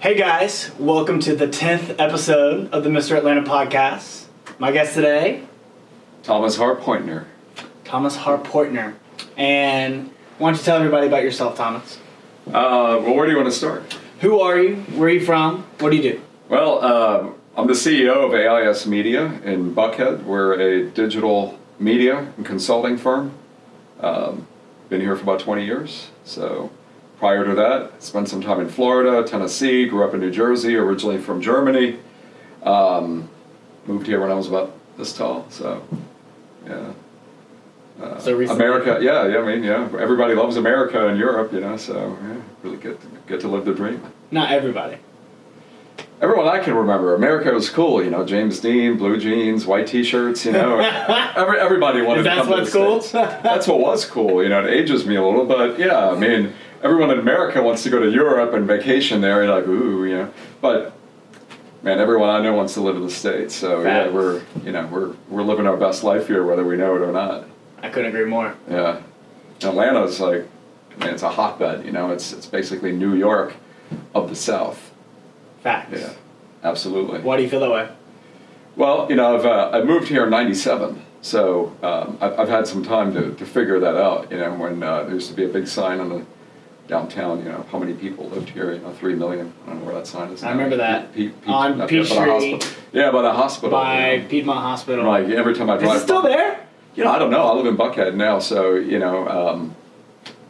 Hey guys, welcome to the 10th episode of the Mr. Atlanta podcast. My guest today, Thomas Harpointner. Thomas Harpointner. And why don't you tell everybody about yourself, Thomas? Uh, well, where do you want to start? Who are you? Where are you from? What do you do? Well, uh, I'm the CEO of AIS Media in Buckhead. We're a digital media and consulting firm. Um, been here for about 20 years. So prior to that, spent some time in Florida, Tennessee, grew up in New Jersey, originally from Germany. Um, moved here when I was about this tall, so yeah. Uh, So recently- America, yeah, yeah, I mean, yeah, everybody loves America and Europe, you know, so yeah, really get to, get to live the dream. Not everybody. Everyone I can remember, America was cool, you know, James Dean, blue jeans, white t-shirts, you know. Every, everybody wanted to that come what's to the cool? States. That's what was cool, you know, it ages me a little, but yeah, I mean, everyone in America wants to go to Europe and vacation there, you're like, ooh, you know. But man, everyone I know wants to live in the States, so yeah, we're, you know, we're, we're living our best life here, whether we know it or not. I couldn't agree more. Yeah. Atlanta's like, man, it's a hotbed, you know, it's, it's basically New York of the South. Facts. Yeah, absolutely. Why do you feel that way? Well, you know, I've, uh, I moved here in 97, so um, I've, I've had some time to, to figure that out. You know, when uh, there used to be a big sign on the downtown, you know, how many people lived here, you know, 3 million. I don't know where that sign is I now. remember that. Pe- Pe- On not there, but a Peachtree. hospital. Yeah, by the hospital. By you know. Piedmont Hospital. Like every time I Is drive it still by- there? You know, I don't know. I live in Buckhead now, so, you know, um,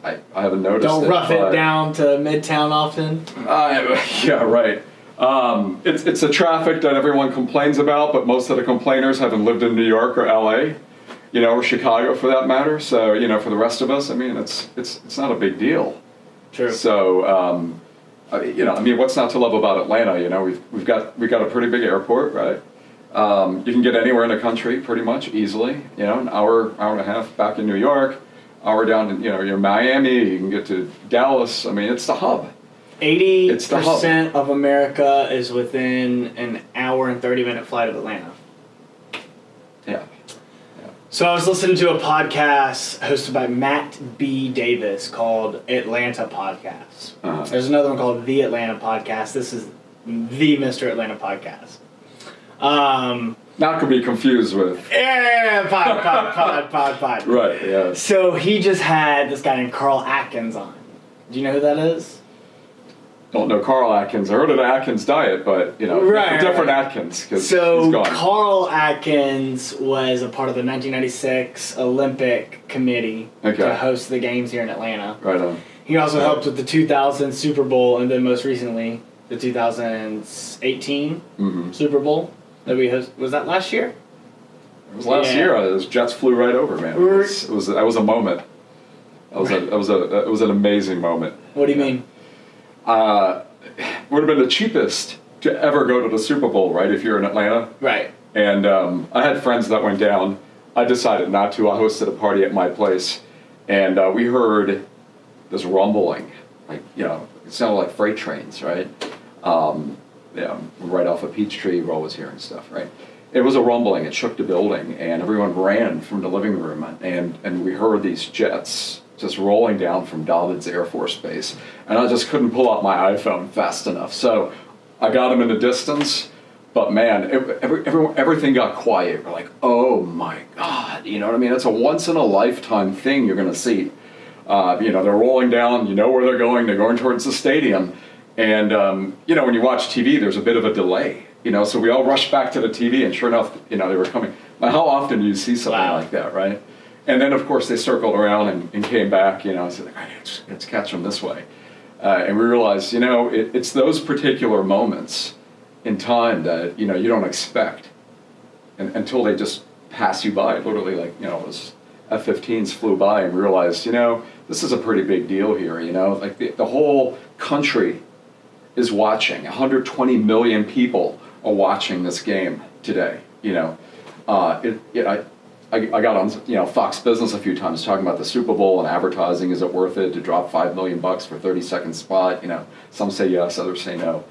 I, I haven't noticed Don't it. rough it down to Midtown often. Uh, yeah, right. Um, it's, it's the traffic that everyone complains about, but most of the complainers haven't lived in New York or LA, you know, or Chicago for that matter. So, you know, for the rest of us, I mean, it's, it's, it's not a big deal. True. So, um, you know, I mean, what's not to love about Atlanta? You know, we've, we've got, we've got a pretty big airport, right? Um, you can get anywhere in the country pretty much easily, you know, an hour, hour and a half back in New York, hour down in, you know, you're Miami, you can get to Dallas. I mean, it's the hub. Eighty It's the hub. percent of America is within an hour and thirty minute flight of Atlanta. Yeah. So I was listening to a podcast hosted by Matt B. Davis called Atlanta Podcast. Uh-huh. There's another one called The Atlanta Podcast. This is the Mr. Atlanta Podcast. Um, Not to be confused with. yeah, pod, pod, pod, pod, pod. Right, yes. So he just had this guy named Carl Atkins on. Do you know who that is? Don't know Carl Atkins. I heard of the Atkins diet, but, you know, Right, different right. Atkins, So he's gone. Carl Atkins was a part of the 1996 Olympic Committee Okay. to host the games here in Atlanta. right on. He also helped with the 2000 Super Bowl and then most recently the 2018 hmm Super Bowl that we host. Was that last year? It was last Yeah. year. uh, Those Jets flew right over, man. It was, it was that was a moment. That was a that was a it was an amazing moment. What do you mean? Uh, would have been the cheapest to ever go to the Super Bowl, right? If you're in Atlanta, Right. and um, I had friends that went down. I decided not to. I hosted a party at my place, and uh, we heard this rumbling, like you know, it sounded like freight trains, right? Um, yeah, right off of Peachtree, Roll was hearing stuff, right? It was a rumbling. It shook the building, and everyone ran from the living room, and and we heard these jets just rolling down from Dobbins Air Force Base, and I just couldn't pull out my iPhone fast enough. So I got them in the distance, but man, every, every, everything got quiet. We're like, oh my god, you know what I mean? It's a once in a lifetime thing you're gonna see. Uh, you know, they're rolling down. You know where they're going. They're going towards the stadium, and um, you know when you watch TV, there's a bit of a delay. You know, so we all rushed back to the TV, and sure enough, you know they were coming. Now, how often do you see something Wow. like that, right? And then of course they circled around and, and came back. You know, I said, "All right, let's, let's catch them this way, uh, and we realized, you know, it, it's those particular moments in time that you know you don't expect, and, until they just pass you by. Literally, like you know, was F-15s flew by and realized, you know, this is a pretty big deal here. You know, like the, the whole country is watching. 120 million people are watching this game today. You know, uh, it, it, I, I, I got on you know Fox Business a few times talking about the Super Bowl and advertising. Is it worth it to drop five million bucks for 30 second spot? You know, some say yes, others say no.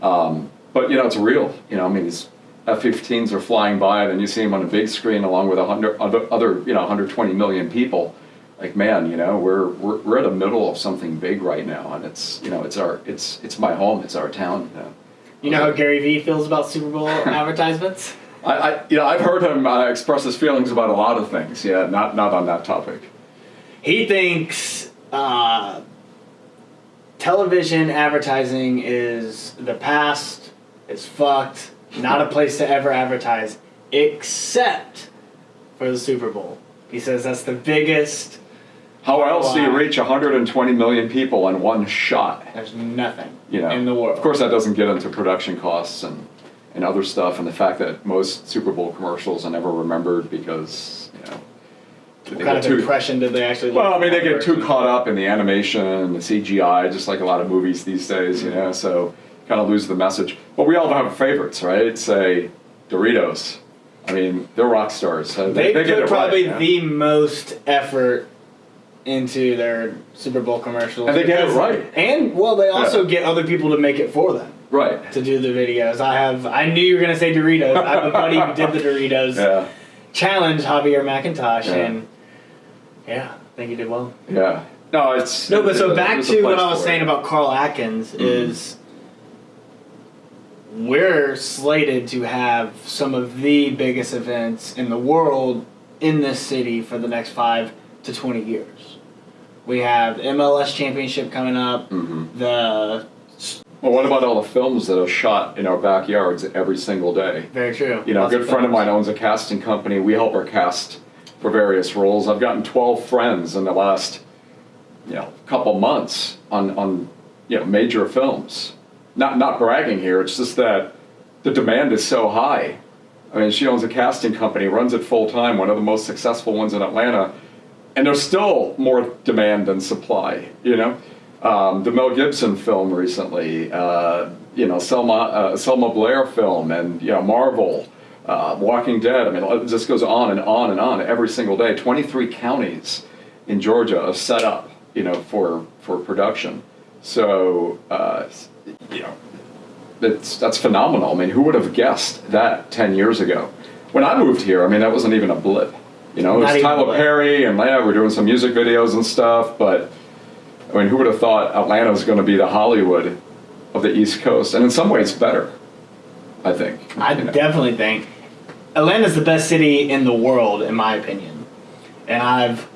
Um, but you know, it's real. You know, I mean, these F-15s are flying by, and then you see them on a big screen along with hundred other, other, you know, 120 million people like man, you know, we're we're we're at the middle of something big right now, and it's you know it's our it's it's my home, it's our town. You know, You know how Gary Vee feels about Super Bowl advertisements? I, I you know I've heard him uh, express his feelings about a lot of things. Yeah, not not on that topic. He thinks uh, television advertising is the past, it's fucked, not a place to ever advertise, except for the Super Bowl. He says that's the biggest, How else do you reach 120 million people in one shot? there's nothing You know, in the world. Of course, that doesn't get into production costs and and other stuff, and the fact that most Super Bowl commercials are never remembered because you know. What kind of too- impression did they actually Well, I mean, they get too caught up in the animation, and the CGI, just like a lot of movies these days, you know. So kind of lose the message. But we all have favorites, right? Say Doritos. I mean, they're rock stars. so They, get put probably right, the most effort into their Super Bowl commercials. And they get it right. And well, they also Yeah. get other people to make it for them right. to do the videos. I have. I knew you were gonna say Doritos. I have a buddy who did the Doritos Yeah, challenge, Javier McIntosh, Yeah. and yeah, I think he did well. yeah. No, it's No, but so back to what I was saying it. about Carl Atkins Mm-hmm. is we're slated to have some of the biggest events in the world in this city for the next five to twenty years. We have MLS championship coming up, Mhm. the Well, what about all the films that are shot in our backyards every single day? very true. You know, a Lots good friend of mine owns a casting company. We help her cast for various roles. I've gotten 12 friends in the last, you know, couple months on, on you know, major films. Not, not bragging here, it's just that the demand is so high. I mean, she owns a casting company, runs it full time, one of the most successful ones in Atlanta, and there's still more demand than supply, you know? Um, the Mel Gibson film recently, uh, you know, Selma, uh, Selma Blair film, and, you know, Marvel, uh, Walking Dead. I mean, it just goes on and on and on every single day. 23 counties in Georgia are set up, you know, for, for production. So, uh, you know, that's, that's phenomenal. I mean, who would have guessed that 10 years ago? When I moved here, I mean, that wasn't even a blip. You know, it was Tyler. Perry and yeah, we're doing some music videos and stuff, but I mean, who would have thought Atlanta was going to be the Hollywood of the East Coast? And in some ways, better, I think. I you know. definitely think Atlanta's the best city in the world, in my opinion. And I've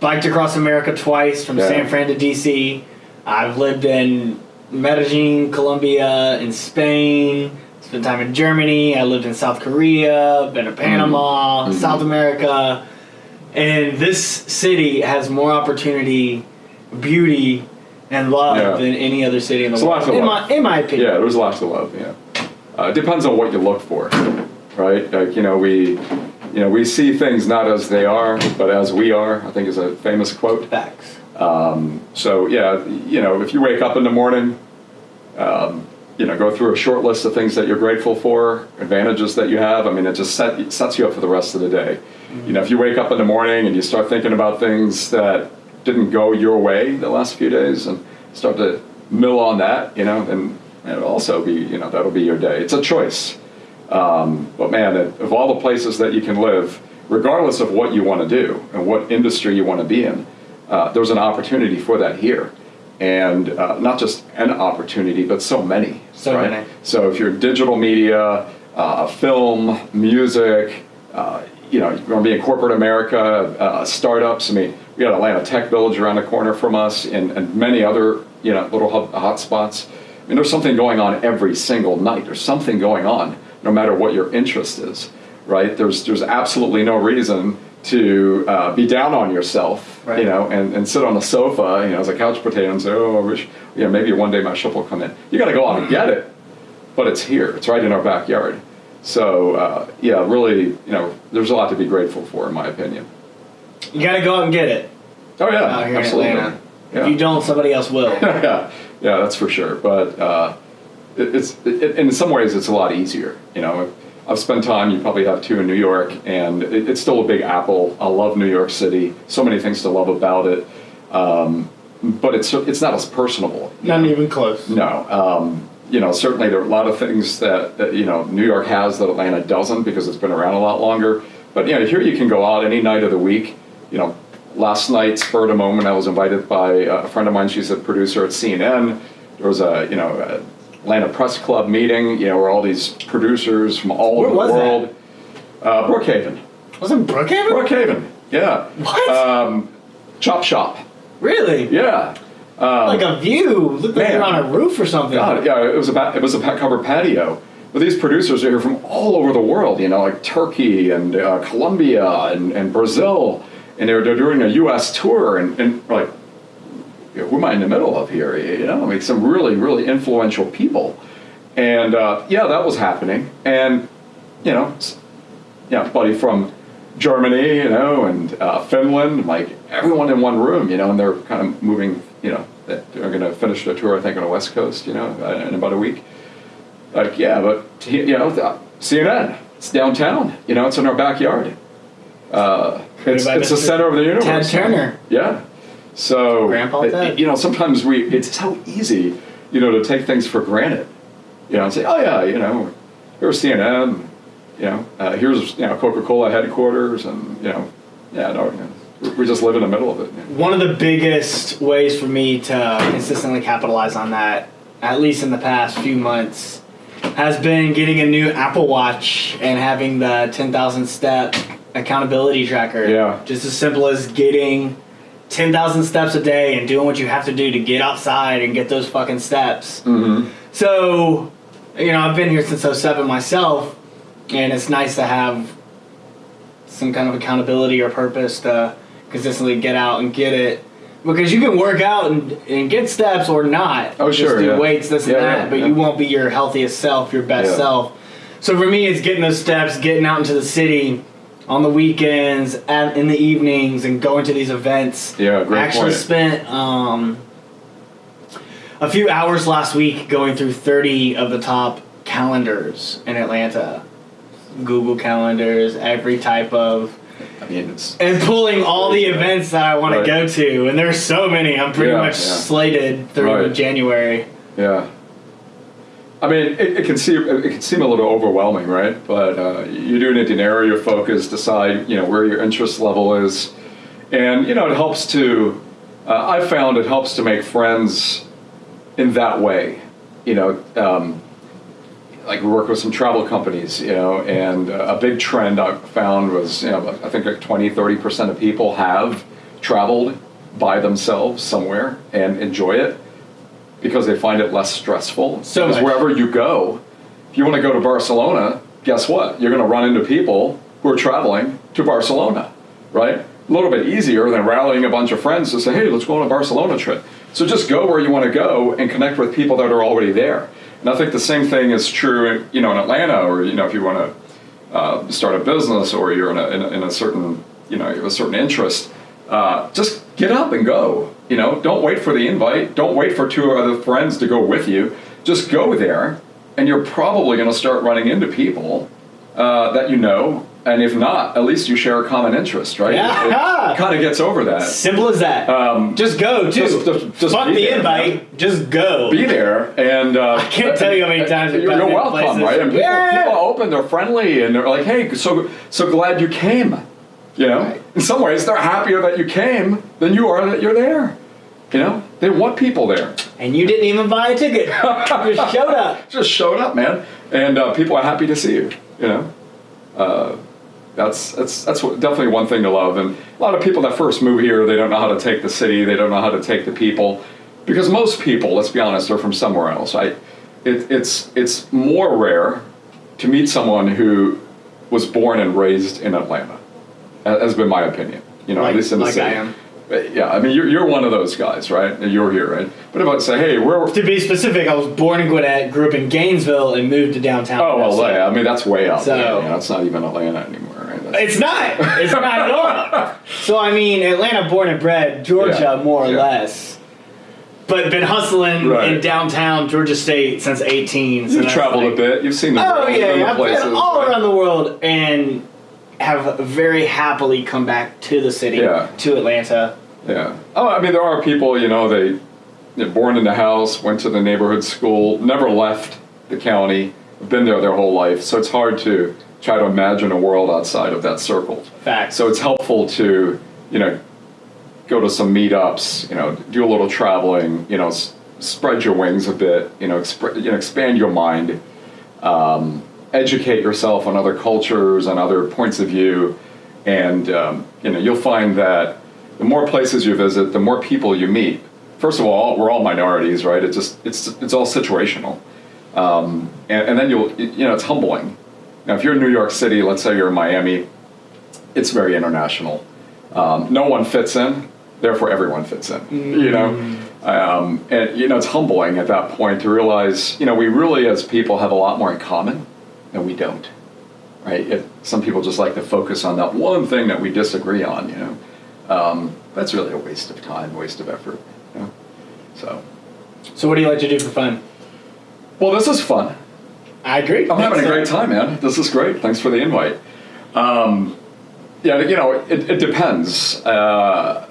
biked across America twice from Yeah. San Fran to DC. I've lived in Medellin, Colombia, in Spain. Spent time in Germany. I lived in South Korea. Been to Panama, Mhm. South America. And this city has more opportunity, beauty, and love Yeah. than any other city in the It's world. In love. my, in my opinion. Yeah, there's lots to love. Yeah, uh, it depends on what you look for, right? Like you know, we, you know, we see things not as they are, but as we are. I think is a famous quote. Facts. So yeah, you know, if you wake up in the morning, um, you know, go through a short list of things that you're grateful for, advantages that you have. I mean, it just set, it sets you up for the rest of the day. You know, if you wake up in the morning and you start thinking about things that didn't go your way the last few days, and start to mill on that, you know, and it'll also be, you know, that'll be your day. It's a choice. Um, but man, of all the places that you can live, regardless of what you want to do and what industry you want to be in, uh, there's an opportunity for that here. And uh, not just an opportunity, but so many. So right? many. So if you're digital media, uh, film, music, uh, you know, you want to be in corporate America, uh, startups. I mean, we got Atlanta Tech Village around the corner from us, and, and many other you know little hub, hot spots. I mean, there's something going on every single night. There's something going on, no matter what your interest is, right? There's there's absolutely no reason to uh, be down on yourself, Right. you know, and, and sit on the sofa, you know, as a couch potato and say, oh, I wish, you know, maybe one day my ship will come in. You got to go out and get it but it's here. It's right in our backyard. So uh, yeah, really, you know, there's a lot to be grateful for, in my opinion. You gotta go out and get it Oh yeah, out here absolutely. in Atlanta. Yeah. If you don't, somebody else will. yeah, yeah, that's for sure. But uh, it, it's it, in some ways it's a lot easier. You know, I've spent time. You probably have too in New York, and it, it's still a big apple. I love New York City. So many things to love about it. Um, but it's it's not as personable. Not know? even close. No. Um, you know, certainly there are a lot of things that, that, you know, New York has that Atlanta doesn't because it's been around a lot longer. But, you know, here you can go out any night of the week, you know, last night, spurred a moment, I was invited by a friend of mine. She's a producer at CNN. There was a you know a Atlanta Press Club meeting. You know where all these producers from all Where over the that? world. Uh, Brookhaven. Wasn't Brookhaven? Brookhaven. Yeah. What? Um, Chop Shop. really? Yeah. Um, Like a view. Looked like you're on a roof or something. God, yeah, it was a it was a covered patio. But these producers are here from all over the world, you know, like Turkey and uh, Colombia and, and Brazil, and they're, they're doing a U.S. tour, and, and like, who am I in the middle of here? You know, I mean, some really really influential people, and uh, yeah, that was happening, and you know, know, buddy from Germany, you know, and uh, Finland, like everyone in one room, you know, and they're kind of moving, you know, they're going to finish their tour, I think, on the West Coast, you know, uh, in about a week. Like, yeah, but you know, CNN, it's downtown, you know, it's in our backyard. Uh, it's by it's the center of the universe. Ted Turner. Yeah. So, Grandpa it- Ted. you know, sometimes we, it's so easy, you know, to take things for granted, you know, and say, oh yeah, you know, here's CNN, you know, uh, here's, you know, Coca-Cola headquarters and, you know, yeah, no, you know, we- we just live in the middle of it. you know. One of the biggest ways for me to consistently capitalize on that, at least in the past few months, has been getting a new Apple Watch and having the 10,000 step accountability tracker. Yeah. Just as simple as getting 10,000 steps a day and doing what you have to do to get outside and get those fucking steps. Mm-hmm. So, you know, I've been here since 07 myself, and it's nice to have some kind of accountability or purpose to consistently get out and get it. Because you can work out and, and get steps or not. Oh, Just sure, do yeah. weights, this Yeah, and that, yeah, but you won't be your healthiest self, your best self. So for me, it's getting those steps, getting out into the city on the weekends, at, in the evenings, and going to these events. Yeah, great I actually point. spent um, a few hours last week going through 30 of the top calendars in Atlanta. Google calendars, every type of, I mean, it's, and pulling all the events that I want Right. to go to. And there's so many. I'm pretty Yeah, much yeah. slated through Right. January. Yeah. I mean, it, it can seem it can seem a little overwhelming, right? But uh, you do need to narrow your focus, decide you know where your interest level is, and you know it helps to. Uh, I found it helps to make friends in that way. You know, um, like we work with some travel companies, you know, and uh, a big trend I found was, you know, I think like 20, 30% of people have traveled by themselves somewhere and enjoy it because they find it less stressful. So because much. wherever you go, if you want to go to Barcelona, guess what? You're going to run into people who are traveling to Barcelona, right? A little bit easier than rallying a bunch of friends to say, hey, let's go on a Barcelona trip. So just go where you want to go and connect with people that are already there. And I think the same thing is true, you know, in Atlanta, or you know, if you want to uh, start a business or you're in a, in a, in a certain, you know, you have a certain interest, uh, just get up and go. You know, don't wait for the invite. Don't wait for two other friends to go with you. Just go there, and you're probably going to start running into people uh, that you know. And if not, at least you share a common interest, right? Yeah. It, kind of gets over that. Simple as that. Um, just go, too. just- just- just Fuck be the there, invite. Just go. be there and uh, I can't tell you how many times you're, you're welcome, places- right? And people, Yeah. people are open, they're friendly, and they're like, "Hey, so so glad you came." You know, Right. in some ways, they're happier that you came than you are that you're there. You know, they want people there. and you didn't even buy a ticket. just showed up. Just showed up, man, and uh, people are happy to see you. You know, uh, that's that's that's what, definitely one thing to love. And a lot of people that first move here, they don't know how to take the city, they don't know how to take the people, because most people, let's be honest, are from somewhere else. I, it, it's it's more rare to meet someone who was born and raised in Atlanta. Ha- Has been my opinion. You know, Like- at least in the like city. I am. But, Yeah, I mean, you're, you're one of those guys, right? You're here, right? But if I say, hey, where? To be specific, I was born in Gwinnett, grew up in Gainesville, and moved to downtown. Oh, Tennessee. LA. I mean, that's way out So- there. You know, it's not even Atlanta anymore, right? That's- It's not. It's not at all. So I mean, Atlanta, born and bred, Georgia, Yeah, more or yeah. less. But been hustling Right. in downtown Georgia State since 18. So You've traveled like- a bit. You've seen the Oh world, yeah, I've places. been all right? around the world and have very happily come back to the city, Yeah. to Atlanta. Yeah. Oh, I mean, there are people, you know, they, they're born in the house, went to the neighborhood school, never left the county, been there their whole life. So it's hard to try to imagine a world outside of that circle. Facts. So it's helpful to, you know, go to some meetups, you know, do a little traveling, you know, s- spread your wings a bit, you know, exp- you know expand your mind, um, educate yourself on other cultures and other points of view, and um, you know, you'll find that the more places you visit, the more people you meet. First of all, we're all minorities, right? It's just it's it's all situational, um, and, and then you'll you know it's humbling. Now, if you're in New York City, let's say you're in Miami, it's very international. Um, no one fits in, therefore everyone fits in. You know, um, and you know it's humbling at that point to realize you know we really as people have a lot more in common than we don't. Right? It, some people just like to focus on that one thing that we disagree on. You know, um, that's really a waste of time, waste of effort. You know? So, So what do you like to do for fun? well, this is fun. I agree. I'm having a great time, man. This is great. Thanks for the invite. Um, yeah, you know, it, it depends. Uh,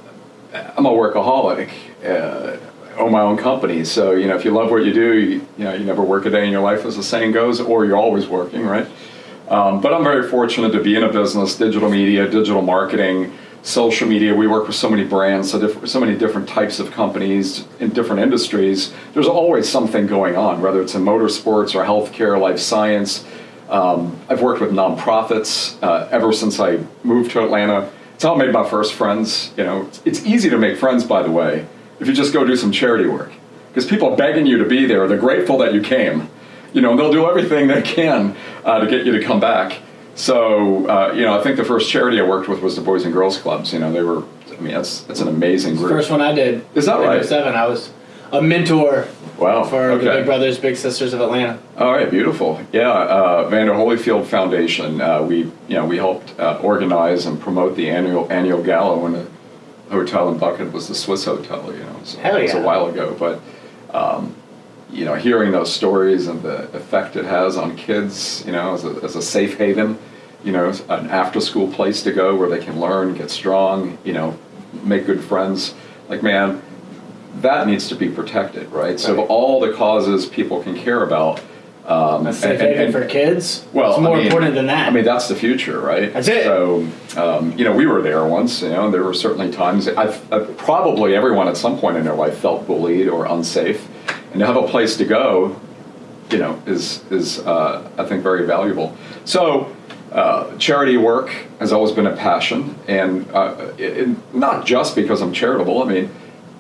I'm a workaholic. Uh, own my own company, so you know, if you love what you do, you, you know, you never work a day in your life, as the saying goes, or you're always working, right? Um, but I'm very fortunate to be in a business, digital media, digital marketing, social media. We work with so many brands, so, diff- so many different types of companies in different industries. There's always something going on, whether it's in motorsports or healthcare, life science. Um, I've worked with nonprofits uh, ever since I moved to Atlanta. It's how I made my first friends. You know, it's, it's easy to make friends, by the way, if you just go do some charity work, because people are begging you to be there. They're grateful that you came. You know, and they'll do everything they can uh, to get you to come back. So, uh, you know, I think the first charity I worked with was the Boys and Girls Clubs. You know, they were. I mean, that's that's an amazing group. First one I did. Is that right? 07. I was a mentor Wow. for okay. the Big Brothers Big Sisters of Atlanta. All right, beautiful. Yeah, uh, Evander Holyfield Foundation. Uh, we, you know, we helped uh, organize and promote the annual annual gala when hotel in Buckhead was the Swiss Hotel. You know, so Hell it was yeah. a while ago. But um, you know, hearing those stories and the effect it has on kids, you know, as a, as a safe haven, you know, an after school place to go where they can learn, get strong, you know, make good friends. Like, man, that needs to be protected, right? So, Right. of all the causes people can care about, um, safe and- and- and- for kids. well, it's I more mean- important than that. I mean, that's the future, right? That's it. So, um, you know, we were there once. You know, there were certainly times. I've, I've probably everyone at some point in their life felt bullied or unsafe, and to have a place to go, you know, is is uh, I think very valuable. So. Uh, charity work has always been a passion, and uh, it, it- not just because I'm charitable. I mean,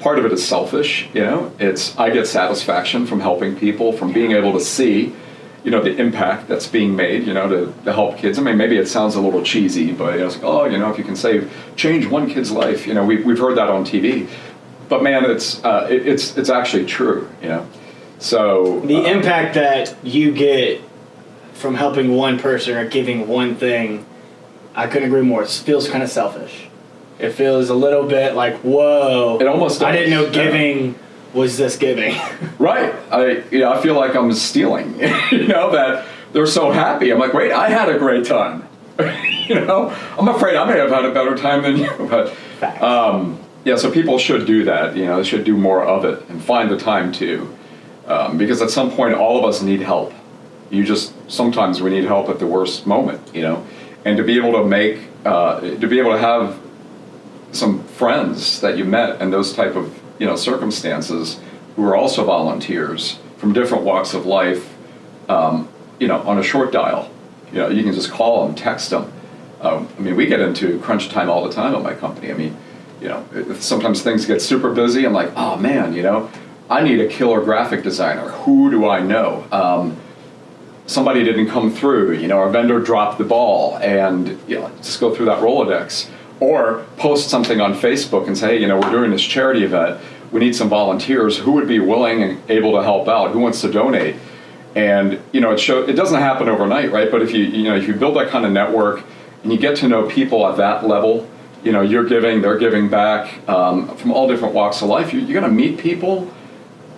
part of it is selfish. You know, it's I get satisfaction from helping people, from being able to see, you know, the impact that's being made. You know, to, to help kids. I mean, maybe it sounds a little cheesy, but you know, it's like, oh, you know, if you can save, change one kid's life. You know, we, we've heard that on TV, but man, it's uh, it, it's it's actually true. You know, so the uh, impact that you get from helping one person or giving one thing, I couldn't agree more. It feels kind of selfish. It feels a little bit like, whoa. It almost I didn't know does, yeah. giving was this giving. Right. I you know, I feel like I'm stealing. you know that they're so happy. I'm like, wait, I had a great time. you know, I'm afraid I may have had a better time than you, but um, yeah. So people should do that. You know, they should do more of it and find the time to, um, because at some point all of us need help. You just sometimes we need help at the worst moment. You know, and to be able to make uh, to be able to have some friends that you met in those type of you know circumstances who are also volunteers from different walks of life um, you know on a short dial. You know you can just call them text them. Um, i mean we get into crunch time all the time at my company. I mean you know sometimes things get super busy. I'm like oh man you know i need a killer graphic designer. Who do i know? Um, somebody didn't come through, you know, our vendor dropped the ball, and you know, just go through that Rolodex. Or post something on Facebook and say, hey, you know, we're doing this charity event. We need some volunteers. Who would be willing and able to help out? Who wants to donate? And you know, it show it doesn't happen overnight, right? But if you you know if you build that kind of network and you get to know people at that level, you know, you're giving, they're giving back um, from all different walks of life. You, you're going to meet people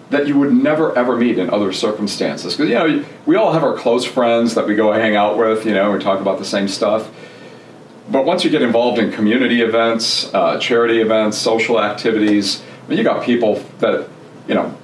that you would never ever meet in other circumstances. Because you know, we all have our close friends that we go hang out with. You know, we talk about the same stuff. But once you get involved in community events, uh, charity events, social activities, I mean, you got people that you know.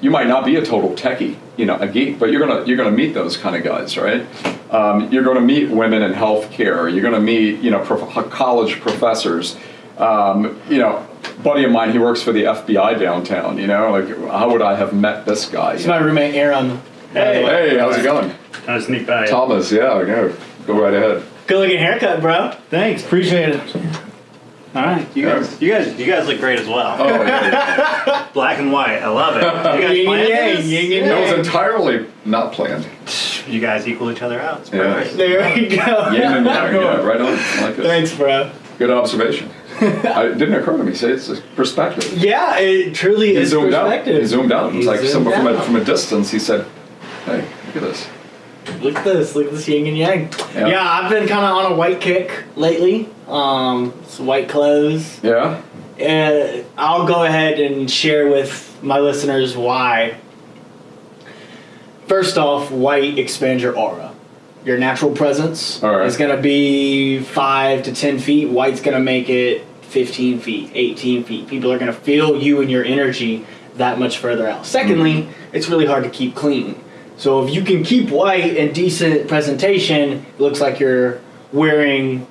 You might not be a total techie, you know, a geek, but you're gonna you're gonna meet those kind of guys, right? Um, you're gonna meet women in healthcare. You're gonna meet you know prof- college professors. Um, you know, buddy of mine, he works for the FBI downtown. You know, like how would I have met this guy? It's my roommate Aaron. Hey. Hey, how's it going, I'll sneak by. Thomas? Yeah, go go right ahead. Good looking haircut, bro. Thanks, appreciate it. All right, you guys, you guys, you guys look great as well. Oh, yeah. Black and white, I love it. You guys Yin planned yang, this? yin and that was entirely not planned. You guys equal each other out. It's Yeah. perfect. There we go. Yin and yang, yeah, right on. I like it. Thanks, bro. Good observation. I, it didn't occur to me. Say it's a perspective. Yeah, it truly He is zoomed out. perspective. He zoomed out. It was He like zoomed someone from a, out. from a distance. He said, "Hey, look at this." Look at this. Look at this yin and yang. Yeah. Yeah, I've been kind of on a white kick lately. Um, some white clothes. Yeah. Uh, I'll go ahead and share with my listeners why. First off, white expands your aura. Your natural presence right. is going to be 5 to 10 feet. White's going to make it 15 feet, 18 feet. People are going to feel you and your energy that much further out. Secondly, it's really hard to keep clean. So if you can keep white and decent presentation, it looks like you're wearing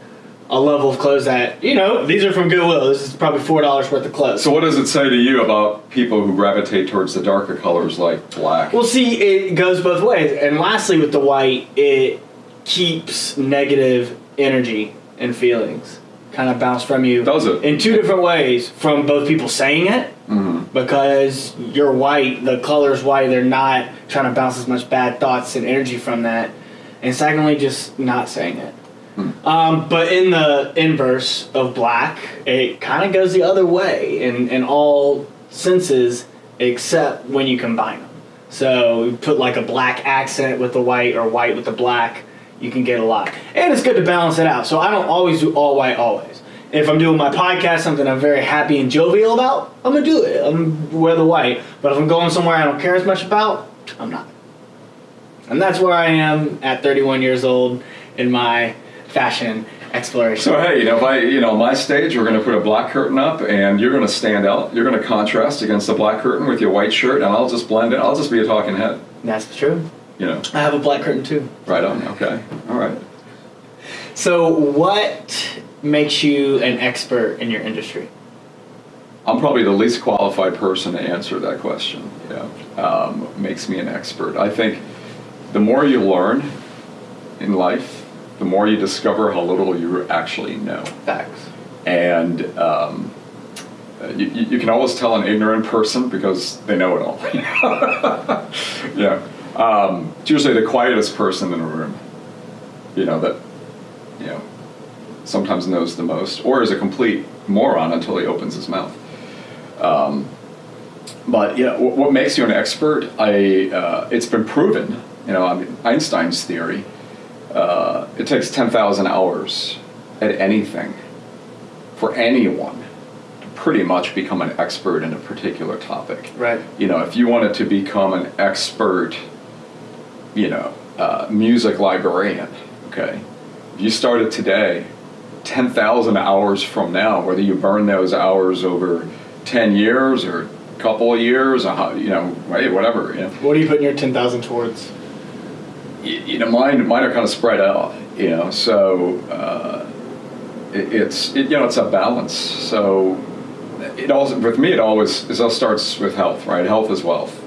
a level of clothes that, you know, these are from Goodwill. This is probably $4 worth of clothes. So, what does it say to you about people who gravitate towards the darker colors like black? Well, see, it goes both ways. And lastly, with the white, it keeps negative energy and feelings kind of bounce from you. Does it? In two different ways from both people saying it, hmm because you're white, the color's white, they're not trying to bounce as much bad thoughts and energy from that. And secondly, just not saying it. Um, but in the inverse of black, it kind of goes the other way in, in all senses except when you combine them. So you put like a black accent with the white or white with the black, you can get a lot. And it's good to balance it out. So I don't always do all white always. If I'm doing my podcast, something I'm very happy and jovial about, I'm gonna do it. I'm wear the white. But if I'm going somewhere I don't care as much about, I'm not. And that's where I am at 31 years old in my fashion exploration. So hey, you know, by you know, my stage, we're going to put a black curtain up, and you're going to stand out. You're going to contrast against the black curtain with your white shirt, and I'll just blend in. I'll just be a talking head. That's true. You know, I have a black curtain too. right on. Okay, all right. So, what makes you an expert in your industry? I'm probably the least qualified person to answer that question. Yeah, um, makes me an expert. I think the more you learn in life, the more you discover how little you actually know. Facts. and um, you, you you can always tell an ignorant person because they know it all. yeah, um, it's usually the quietest person in a room. You know that, you know, sometimes knows the most, or is a complete moron until he opens his mouth. Um, but yeah, what, what makes you an expert? I uh, it's been proven. You know, I mean Einstein's theory. Uh, it takes ten thousand hours at anything for anyone to pretty much become an expert in a particular topic. Right. You know, if you wanted to become an expert, you know, uh, music librarian, okay, if you started today, 10,000 hours from now, whether you burn those hours over 10 years or a couple of years, you know, whatever, you know, What are you putting your 10,000 towards? you know, mine, mine are kind of spread out, you know, so uh, it, it's, it, you know, it's a balance. So it also, with me, it always, it all starts with health, right? Health is wealth.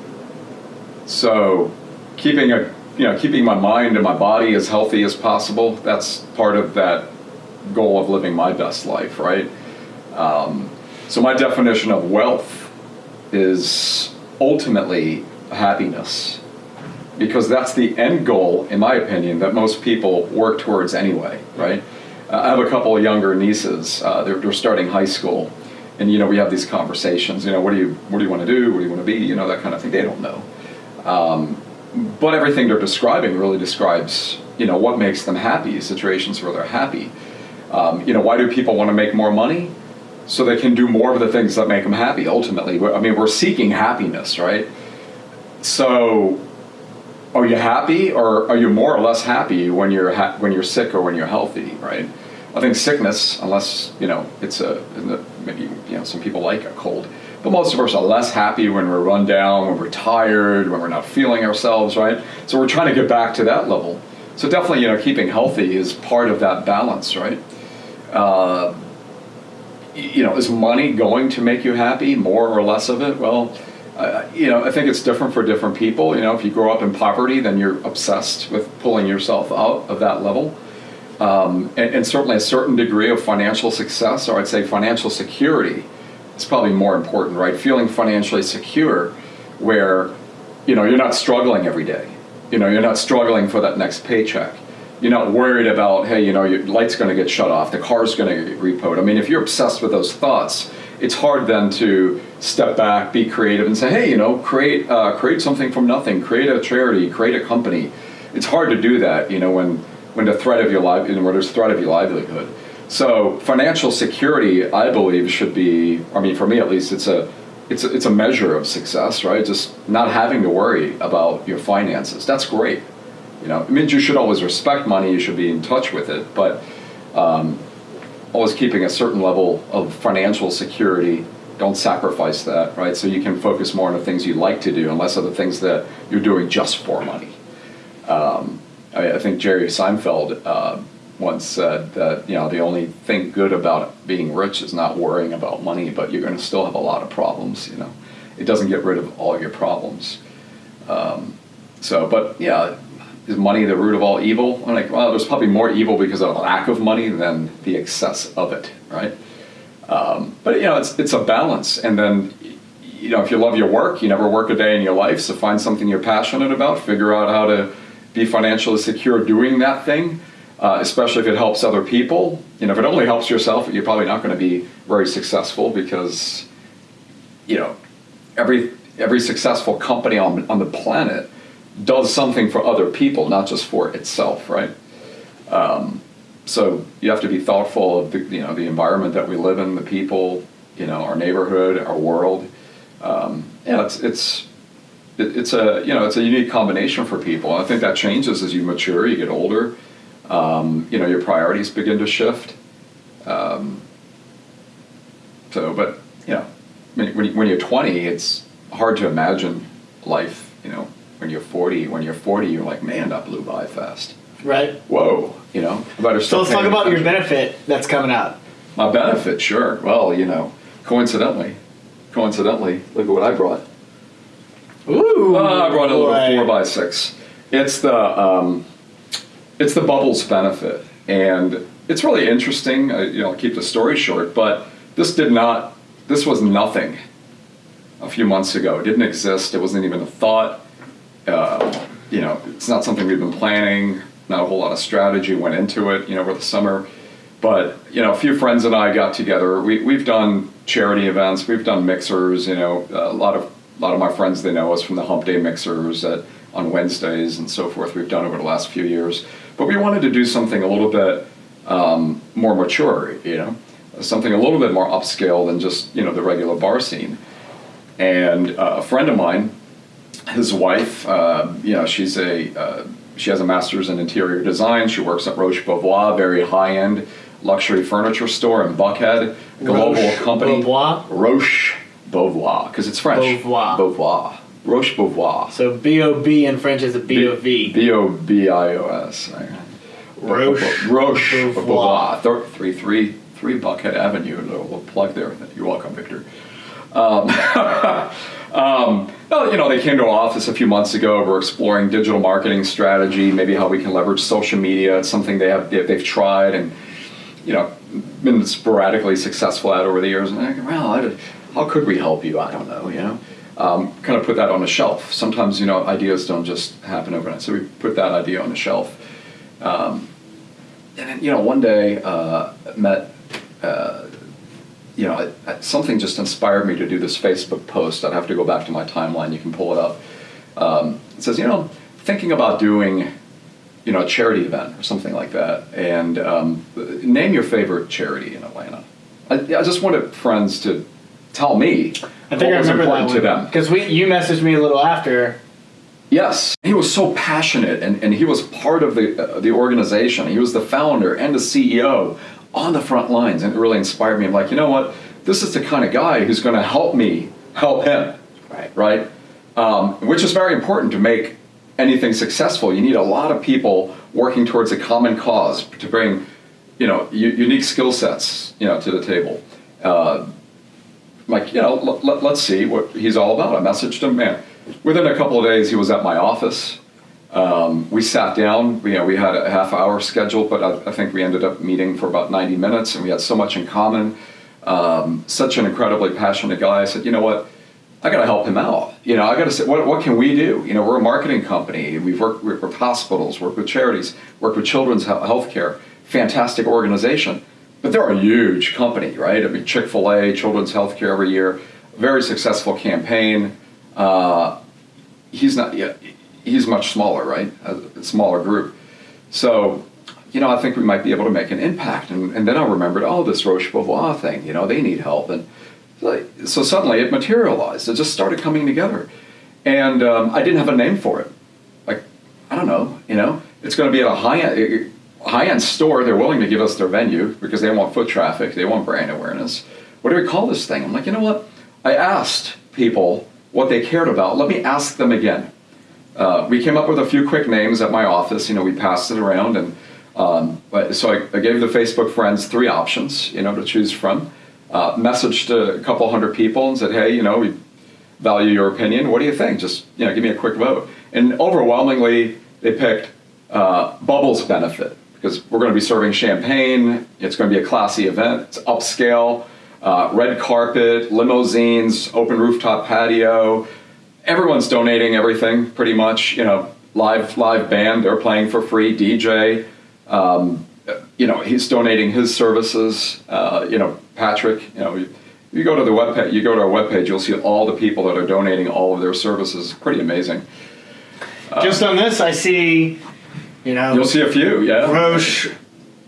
So keeping a, you know, keeping my mind and my body as healthy as possible, that's part of that goal of living my best life, right? Um, so my definition of wealth is ultimately happiness because that's the end goal, in my opinion, that most people work towards anyway, right? Uh, I have a couple of younger nieces. Uh, they're, they're starting high school, and you know we have these conversations. You know, what do you what do you want to do? What do you want to be? You know, that kind of thing. They don't know, um, but everything they're describing really describes you know what makes them happy. Situations where they're happy. Um, you know, why do people want to make more money? So they can do more of the things that make them happy. Ultimately, I mean, we're seeking happiness, right? So are you happy or are you more or less happy when you're ha- when you're sick or when you're healthy right i think sickness unless you know it's a maybe you know some people like a cold but most of us are less happy when we're run down when we're tired when we're not feeling ourselves right so we're trying to get back to that level so definitely you know keeping healthy is part of that balance right uh, you know, is money going to make you happy, more or less of it? Well, uh, you know, I think it's different for different people. You know, if you grow up in poverty, then you're obsessed with pulling yourself out of that level. Um, and, and certainly a certain degree of financial success, or I'd say financial security, is probably more important, right? Feeling financially secure, where you know you're not struggling every day. You know, you're not struggling for that next paycheck. You're not worried about, hey, you know, your light's going to get shut off, the car's going to get repoed. I mean, if you're obsessed with those thoughts, it's hard then to step back, be creative, and say, hey, you know, create uh, create something from nothing, create a charity, create a company. It's hard to do that, you know, when when the threat of your life, you know, when there's threat of your livelihood. So financial security, I believe, should be. I mean, for me at least, it's a it's a, it's a measure of success, right? Just not having to worry about your finances. That's great. You know, it means you should always respect money. You should be in touch with it, but um, always keeping a certain level of financial security. Don't sacrifice that, right? So you can focus more on the things you like to do, and less of the things that you're doing just for money. Um, I, I, think Jerry Seinfeld uh, once said that you know the only thing good about being rich is not worrying about money, but you're going to still have a lot of problems. You know, it doesn't get rid of all your problems. Um, so, but yeah, is money the root of all evil? I'm like, well, there's probably more evil because of lack of money than the excess of it, right? Um, but you know, it's it's a balance, and then you know, if you love your work, you never work a day in your life, so find something you're passionate about, figure out how to be financially secure doing that thing uh, especially if it helps other people. You know, if it only helps yourself, you're probably not going to be very successful because, you know, every every successful company on on the planet does something for other people, not just for itself, right? Um, so you have to be thoughtful of the you know the environment that we live in, the people, you know, our neighborhood, our world. Um, yeah, it's it's it's a you know it's a unique combination for people. I think that changes as you mature, you get older um, you know, your priorities begin to shift. Um, so, but you know, when, when you're 20, it's hard to imagine life. You know, when you're 40, when you're 40, you're like, man, that blew by fast. Right. Whoa. You know, better. So let's talk about attention. your benefit that's coming out. My benefit, sure. Well, you know, coincidentally, coincidentally, look at what I brought. Ooh. Uh, I brought a little four by six. It's the um, it's the bubbles benefit, and it's really interesting. Uh, you know, I'll keep the story short, but this did not. This was nothing a few months ago. It didn't exist. It wasn't even a thought. Uh, you know, it's not something we've been planning. Not a whole lot of strategy went into it. You know, over the summer, but you know, a few friends and I got together. We we've done charity events. We've done mixers. You know, a lot of a lot of my friends they know us from the Hump Day mixers at, on Wednesdays and so forth. We've done over the last few years. But we wanted to do something a little bit um, more mature, you know, something a little bit more upscale than just, you know, the regular bar scene. And uh, a friend of mine, his wife, uh, you know, she's a, uh, she has a master's in interior design. She works at Roche Bobois, very high-end luxury furniture store in Buckhead, global Roche company. Bobois? Roche Bobois, because it's French. Bobois. Bobois. Roche Bobois. So B O B in French is a B O V. B O B I O S. Roche. Roche Bobois. Three three three Buckhead Avenue. A little plug there. You're welcome, Victor. Um, um, well, you know, they came to our office a few months ago. We're exploring digital marketing strategy, maybe how we can leverage social media. It's something they have they've tried and you know been sporadically successful at over the years. And I go, well, how could we help you? I don't know. You know um, kind of put that on a shelf. Sometimes, you know, ideas don't just happen overnight. So we put that idea on a shelf. Um, and then, you know, one day uh, met, uh, you know, something just inspired me to do this Facebook post. I'd have to go back to my timeline. You can pull it up. Um, it says, you know, thinking about doing, you know, a charity event or something like that. And um, name your favorite charity in Atlanta. I, I just wanted friends to tell me I think what I was remember important that to them. because we you messaged me a little after. Yes, he was so passionate, and, and he was part of the uh, the organization. He was the founder and the CEO on the front lines, and it really inspired me. I'm like, you know what? This is the kind of guy who's going to help me help him. Right. Right. Um, which is very important to make anything successful. You need a lot of people working towards a common cause to bring, you know, unique skill sets, you know, to the table. uh, like, you know, let, let, let's see what he's all about. I messaged him, man. Within a couple of days, he was at my office. Um, we sat down, you know, we had a half hour schedule, but I, I think we ended up meeting for about 90 minutes and we had so much in common. Um, such an incredibly passionate guy. I said, you know what? I got to help him out. You know, I got to say, what, what can we do? You know, we're a marketing company. We've worked with hospitals, worked with charities, worked with children's health care. Fantastic organization. But they're a huge company, right? I mean, Chick fil A, Children's Healthcare every year, very successful campaign. Uh, he's not he's much smaller, right? A smaller group. So, you know, I think we might be able to make an impact. And, and then I remembered, oh, this Roche Bobois thing, you know, they need help. And so suddenly it materialized. It just started coming together. And um, I didn't have a name for it. Like, I don't know, you know, it's going to be at a high end high-end store, they're willing to give us their venue because they want foot traffic, they want brand awareness. What do we call this thing? I'm like, you know what? I asked people what they cared about. Let me ask them again. Uh, we came up with a few quick names at my office. You know, we passed it around, and um, so I, I, gave the Facebook friends three options, you know, to choose from. Uh, messaged a couple hundred people and said, hey, you know, we value your opinion. What do you think? Just you know, give me a quick vote. And overwhelmingly, they picked uh, Bubbles benefit because we're going to be serving champagne. It's going to be a classy event. It's upscale, uh, red carpet, limousines, open rooftop patio. Everyone's donating everything pretty much. You know, live live band. They're playing for free. DJ. Um, you know, he's donating his services. Uh, you know, Patrick. You know. You, go to the web you go to our webpage, you'll see all the people that are donating all of their services. Pretty amazing. Just on this, I see you know, you'll see a few. Yeah, Roche,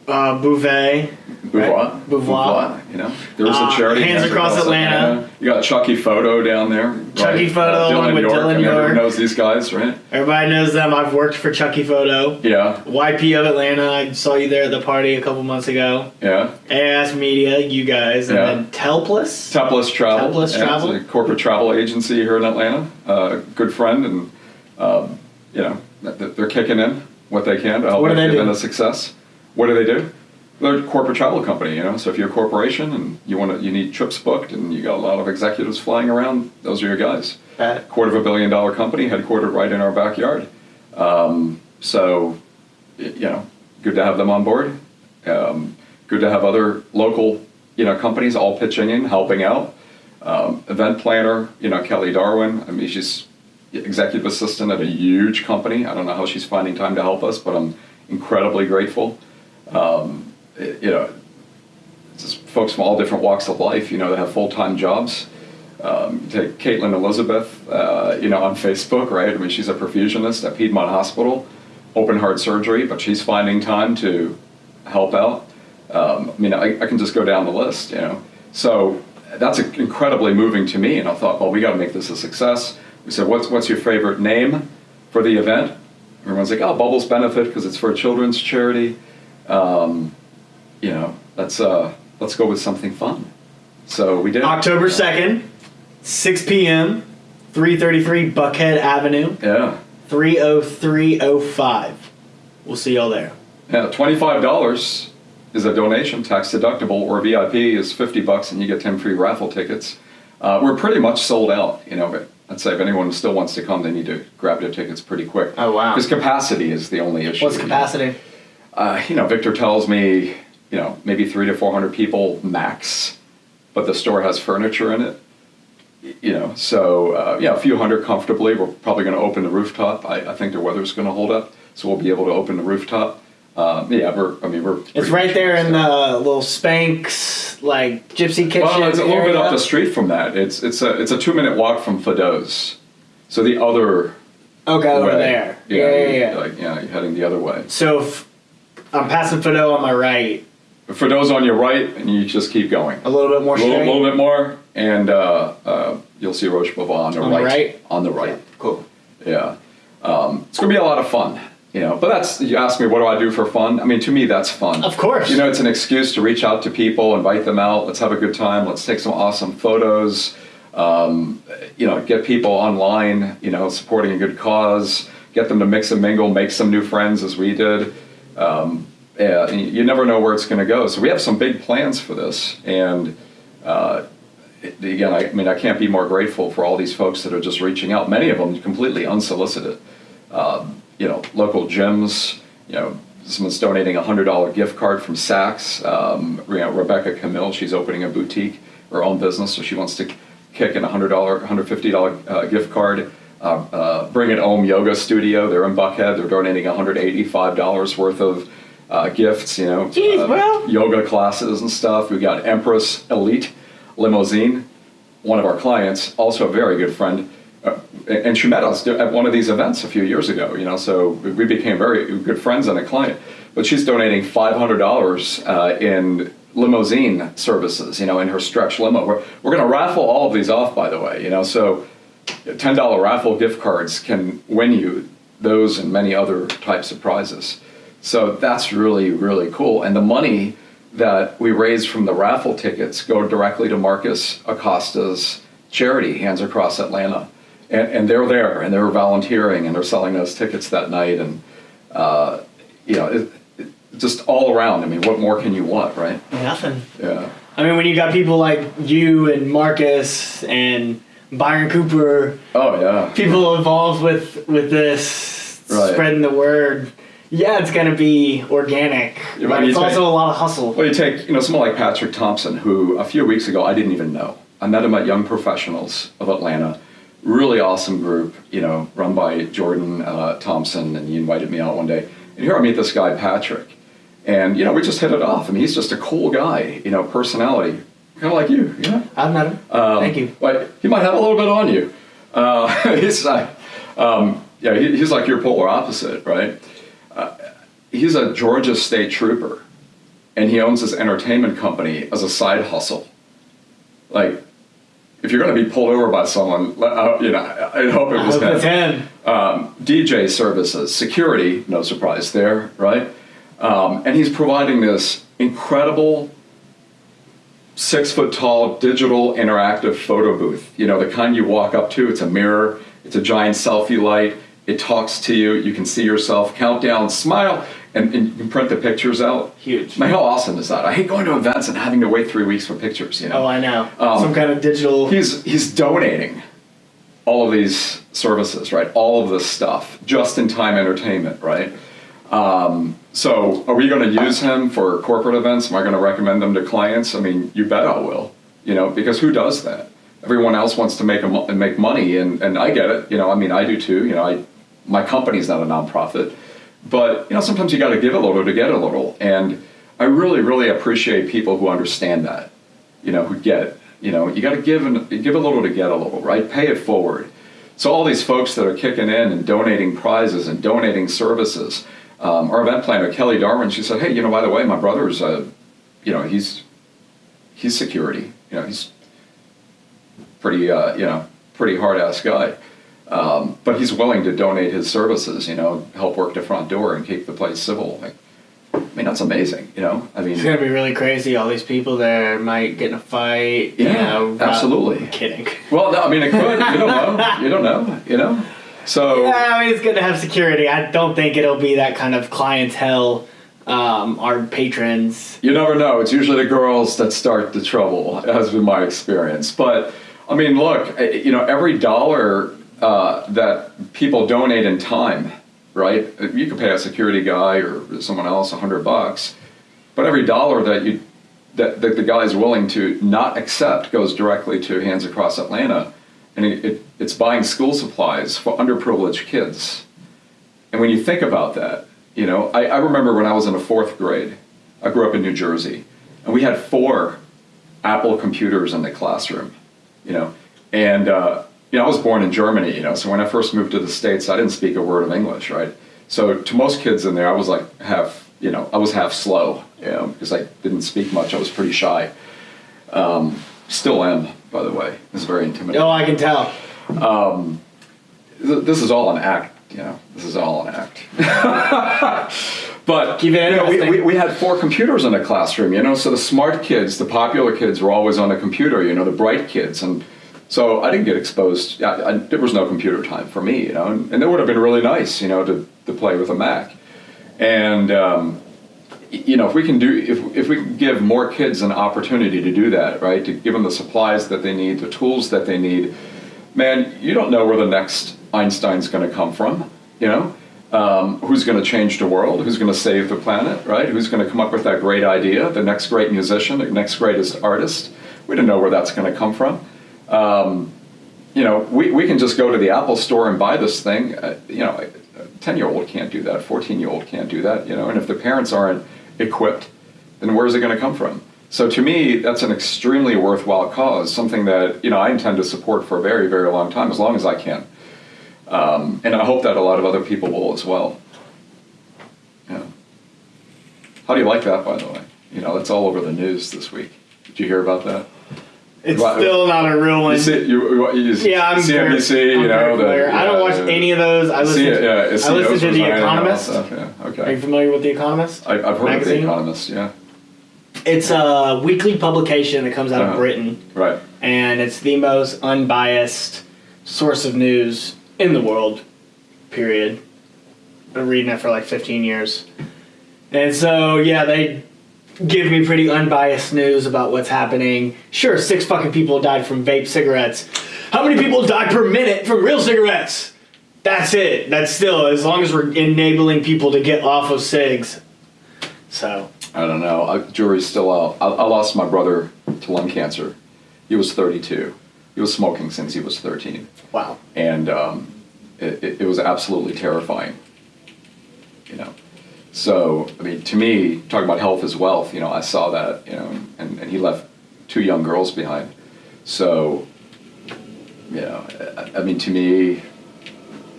uh, Bouvet. Beauvoir. Right? Beauvoir. You know, there's uh, a charity. Hands, Hands Across, Atlanta. Atlanta. You got Chucky Photo down there. Chucky right? Photo uh, Dylan with York. Dylan York. Everyone knows these guys, right? Everybody knows them. I've worked for Chucky Photo. Yeah. YP of Atlanta. I saw you there at the party a couple months ago. Yeah. AS Media, you guys, and yeah. then Telplus. Telplus Travel. Telplus Travel. It's a corporate travel agency here in Atlanta. Uh, good friend, and um, you know they're kicking in what they can to help what make it a success. What do they do? They're a corporate travel company, you know. So if you're a corporation and you want to, you need trips booked, and you got a lot of executives flying around. Those are your guys. Quarter of a billion dollar company, headquartered right in our backyard. Um, so, you know, good to have them on board. Um, good to have other local, you know, companies all pitching in, helping out. Um, event planner, you know, Kelly Darwin. I mean, she's executive assistant at a huge company. I don't know how she's finding time to help us, but I'm incredibly grateful. Um, you know, just folks from all different walks of life, you know, that have full-time jobs. Um, take Caitlin Elizabeth, uh, you know, on Facebook, right? I mean, she's a perfusionist at Piedmont Hospital, open heart surgery, but she's finding time to help out. Um, I mean, I, I, can just go down the list, you know. So that's incredibly moving to me, and I thought, well, we got to make this a success. We said, what's, what's your favorite name for the event? Everyone's like, oh, Bubbles Benefit because it's for a children's charity. Um, you know, let's, uh, let's go with something fun. So we did. October 2nd, 6 p.m., 333 Buckhead Avenue. Yeah. 30305. We'll see y'all there. Yeah, $25 is a donation, tax deductible, or VIP is 50 bucks and you get 10 free raffle tickets. Uh, we're pretty much sold out, you know, but I'd say if anyone still wants to come, they need to grab their tickets pretty quick. Oh wow! Because capacity is the only issue. What's capacity? Uh, you know, Victor tells me, you know, maybe three to four hundred people max, but the store has furniture in it. You know, so uh, yeah, a few hundred comfortably. We're probably going to open the rooftop. I, I think the weather's going to hold up, so we'll be able to open the rooftop. Uh, yeah, we're. I mean, we're. It's right there in the little Spanx like Gypsy Kitchen. Well, it's a little area. bit up the street from that. It's it's a it's a two minute walk from Fado's, so the other. Okay, way. over there. Yeah, yeah, yeah. yeah. Like yeah, you're heading the other way. So if I'm passing Fado on my right. Fado's on your right, and you just keep going. A little bit more. A little, little, bit more, and uh, uh, you'll see Roche Bobois on the on right. The right. On the right. Yeah, cool. Yeah, um, it's gonna be a lot of fun you know but that's you ask me what do i do for fun? I mean to me that's fun. Of course. You know it's an excuse to reach out to people invite them out let's have a good time let's take some awesome photos um, you know get people online you know supporting a good cause get them to mix and mingle make some new friends as we did. Um, you never know where it's going to go. So we have some big plans for this and uh, again, I, I mean, I can't be more grateful for all these folks that are just reaching out. Many of them completely unsolicited. Um, you know, local gyms. You know, someone's donating a hundred dollar gift card from Saks. Um, you know, Rebecca Camille, she's opening a boutique, her own business, so she wants to kick in a hundred dollar, hundred fifty dollar uh, gift card. Uh, uh, Bring It Home Yoga Studio, they're in Buckhead. They're donating one hundred eighty five dollars worth of uh, gifts. You know, Jeez, uh, bro. yoga classes and stuff. We got Empress Elite Limousine, one of our clients, also a very good friend. Uh, and she met us at one of these events a few years ago, you know, so we became very good friends and a client. But she's donating $500 uh, in limousine services, you know, in her stretch limo. We're, we're going to raffle all of these off, by the way, you know, so $10 raffle gift cards can win you those and many other types of prizes. So that's really, really cool. And the money that we raise from the raffle tickets go directly to Marcus Acosta's charity, Hands Across Atlanta. And, and they're there and they're volunteering and they're selling those tickets that night. And, uh, you know, it, it, just all around. I mean, what more can you want, right? Nothing. Yeah. I mean, when you got people like you and Marcus and Byron Cooper, Oh, yeah. people involved with with this, Right. spreading the word. Yeah, it's gonna be organic, but but it's you also a lot of hustle. Well, you take, you know, someone like Patrick Thompson, who a few weeks ago I didn't even know. I met him at Young Professionals of Atlanta. Really awesome group, you know, run by Jordan uh, Thompson, and he invited me out one day. And here I meet this guy, Patrick. And, you know, we just hit it off. I mean, he's just a cool guy, you know, personality, kind of like you, you know? I've met him. Um, Thank you. Like, he might have a little bit on you. Uh, he's like, um, yeah, he, he's like your polar opposite, right? Uh, he's a Georgia State Trooper, and he owns this entertainment company as a side hustle. Like, if you're going to be pulled over by someone, you know, I, hope it was hope him. um, DJ services, security, no surprise there, right? Um, and he's providing this incredible six foot tall digital interactive photo booth. You know, the kind you walk up to, it's a mirror, it's a giant selfie light, it talks to you, you can see yourself, countdown, smile, and, and you can print the pictures out. Huge. Man, how awesome is that? I hate going to events and having to wait three weeks for pictures, you know? Oh, I know. Um, Some kind of digital. he's he's donating all of these services, right? All of this stuff, just in time entertainment, right? Um, so, are we going to use him for corporate events? Am I going to recommend them to clients? I mean, you bet I will. You know, because who does that? Everyone else wants to make a make money, and and I get it. You know, I mean, I do too. You know, I my company's not a nonprofit, but you know, sometimes you got to give a little to get a little, and I really, really appreciate people who understand that you know, who get. You know, you got to give and give a little to get a little, right? Pay it forward. So all these folks that are kicking in and donating prizes and donating services. Um, our event planner Kelly Darwin, she said, "Hey, you know, by the way, my brother's, uh, you know, he's he's security. You know, he's pretty, uh, you know, pretty hard ass guy." Um, but he's willing to donate his services, you know, help work the front door and keep the place civil. Like, I mean, that's amazing, you know. I mean, It's gonna be really crazy. All these people there might get in a fight. you Yeah, know, absolutely. Kidding. Well, no, I mean, it could. You don't know. You don't know. You know. So Yeah, I mean, it's good to have security. I don't think it'll be that kind of clientele. Um, our patrons. you never know. It's usually the girls that start the trouble, has been my experience. But I mean, look, eh, you know, every dollar uh, that people donate in time, right? You could pay a security guy or someone else a hundred bucks, but every dollar that you that, that the guy is willing to not accept goes directly to Hands Across Atlanta, and it, it, it's buying school supplies for underprivileged kids. And when you think about that, you know, I, I remember when I was in the fourth grade, I grew up in New Jersey, and we had four Apple computers in the classroom, you know, and uh, you know I was born in Germany, you know, so when I first moved to the states, I didn't speak a word of English, right? So to most kids in there, I was like half, you know, I was half slow, you know, because I didn't speak much. I was pretty shy. Um, still am, by the way. It's very intimidating Oh, I can tell. th- this is all an act, you know. This is all an act. but Keep it you know, we, we, we had four computers in a classroom, you know. So the smart kids, the popular kids, were always on the computer, you know, the bright kids, and so I didn't get exposed. I, I, there was no computer time for me, you know, and, and it would have been really nice, you know, to to play with a Mac, and. Um, you know, if we can do, if, if we can give more kids an opportunity to do that, right, to give them the supplies that they need, the tools that they need, man, you don't know where the next Einstein's going to come from, you know? Um, who's going to change the world? Who's going to save the planet, right? Who's going to come up with that great idea, the next great musician, the next greatest artist? We don't know where that's going to come from. Um, you know, we, we can just go to the Apple store and buy this thing. Uh, you know, a 10 year old can't do that, 14 year old can't do that, you know, and if the parents aren't equipped, then where's it going to come from? So to me, that's an extremely worthwhile cause, something that, you know, I intend to support for a very, very long time, as long as I can. Um, and I hope that a lot of other people will as well. Yeah. How do you like that, by the way? You know, that's all over the news this week. Did you hear about that? It's Right. still not a real one. You see, you, you, you yeah, I'm very- CNBC, I'm you very know, the, familiar. I don't watch any of those. I listen. To, yeah, I listen to The resigning and all that Economist. stuff, yeah, Are you familiar with The Economist? I, I've heard of The Economist, yeah. It's a weekly publication that comes out Uh-huh. of Britain, Right. and it's the most unbiased source of news in the world. Period. I've Been reading it for like 15 years, and so yeah, they give me pretty unbiased news about what's happening. Sure, six fucking people died from vape cigarettes. How many people die per minute from real cigarettes? That's it. That's still as long as we're enabling people to get off of cigs. So I don't know. I, jury's still out. I, I lost my brother to lung cancer. He was 32. He was smoking since he was 13. wow. And um, it, it, it was absolutely terrifying. You know? So, I mean, to me, talking about health is wealth, you know, I saw that, you know, and, and he left two young girls behind. So, you know, I, I mean, to me,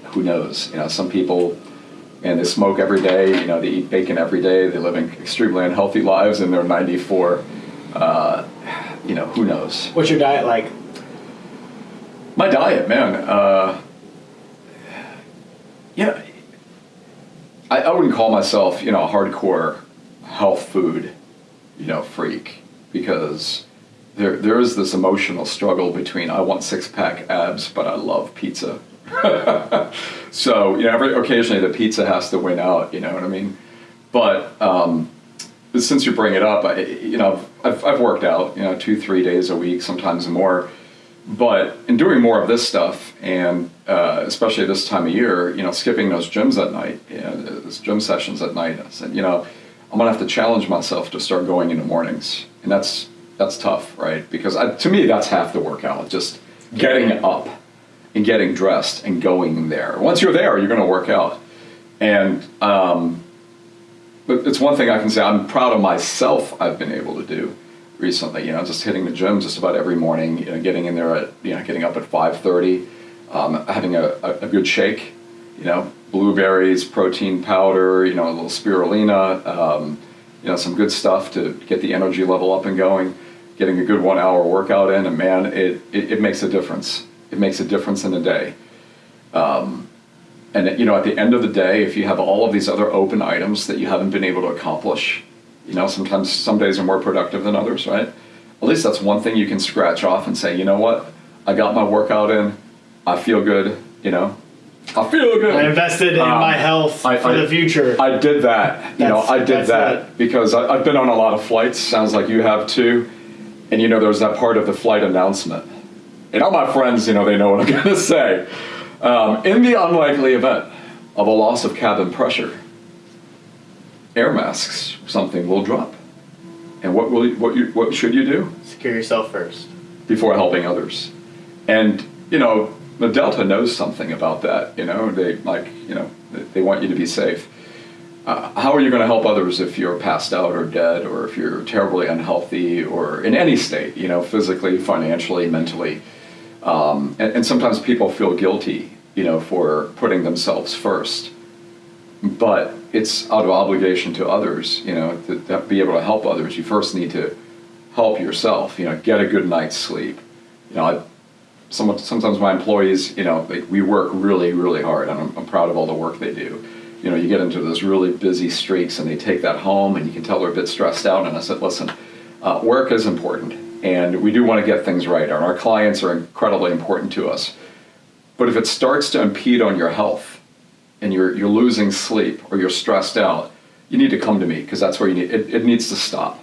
who knows? You know, some people, and they smoke every day, you know, they eat bacon every day, they live in extremely unhealthy lives, and they're 94. Uh, you know, who knows? What's your diet like? My diet, man. Uh, yeah, I, I wouldn't call myself, you know, a hardcore health food, you know, freak because there there is this emotional struggle between I want six pack abs, but I love pizza. so you know, every occasionally the pizza has to win out. You know what I mean? But um, since you bring it up, I, you know, I've, I've worked out, you know, two, three days a week, sometimes more. But in doing more of this stuff, and uh, especially this time of year, you know, skipping those gyms at night, you know, those gym sessions at night, I said, you know, I'm gonna have to challenge myself to start going in the mornings, and that's that's tough, right? Because I, to me, that's half the workout, just getting up and getting dressed and going there. Once you're there, you're gonna work out, and um, but it's one thing I can say I'm proud of myself. I've been able to do recently. You know, just hitting the gym just about every morning. You know, getting in there at you know getting up at five thirty, um, having a, a, a good shake. You know, blueberries, protein powder. You know, a little spirulina. Um, you know, some good stuff to get the energy level up and going. Getting a good one hour workout in, and man, it, it, it makes a difference. It makes a difference in a day. And you know, at the end of the day, if you have all of these other open items that you haven't been able to accomplish, you know, sometimes some days are more productive than others, right? At least that's one thing you can scratch off and say, you know what, I got my workout in, I feel good, you know, I feel good. I invested in Um, my health I- for I- the future. I did that. You know, I did that it. because I, I've been on a lot of flights. Sounds like you have too. And you know, there's that part of the flight announcement. And all my friends, you know, they know what I'm going to say. Um, in the unlikely event of a loss of cabin pressure, air masks, something will drop. And what will you, what you, what should you do? Secure yourself first. before helping others. And you know, the Delta knows something about that. You know, they like you know they- want you to be safe. Uh, how are you going to help others if you're passed out or dead, or if you're terribly unhealthy, or in any state? You know, physically, financially, mentally. Um, and, and sometimes people feel guilty, you know, for putting themselves first. But it's out of obligation to others, you know, to, to be able to help others. You first need to help yourself. You know, get a good night's sleep. You know, I, some, sometimes my employees, you know, we work really, really hard, and I'm, I'm proud of all the work they do. You know, you get into those really busy streaks, and they take that home, and you can tell they're a bit stressed out. And I said, listen, uh, work is important, and we do want to get things right, and our clients are incredibly important to us. But if it starts to impede on your health, and you're you're losing sleep or you're stressed out, you need to come to me because that's where you need it, it needs to stop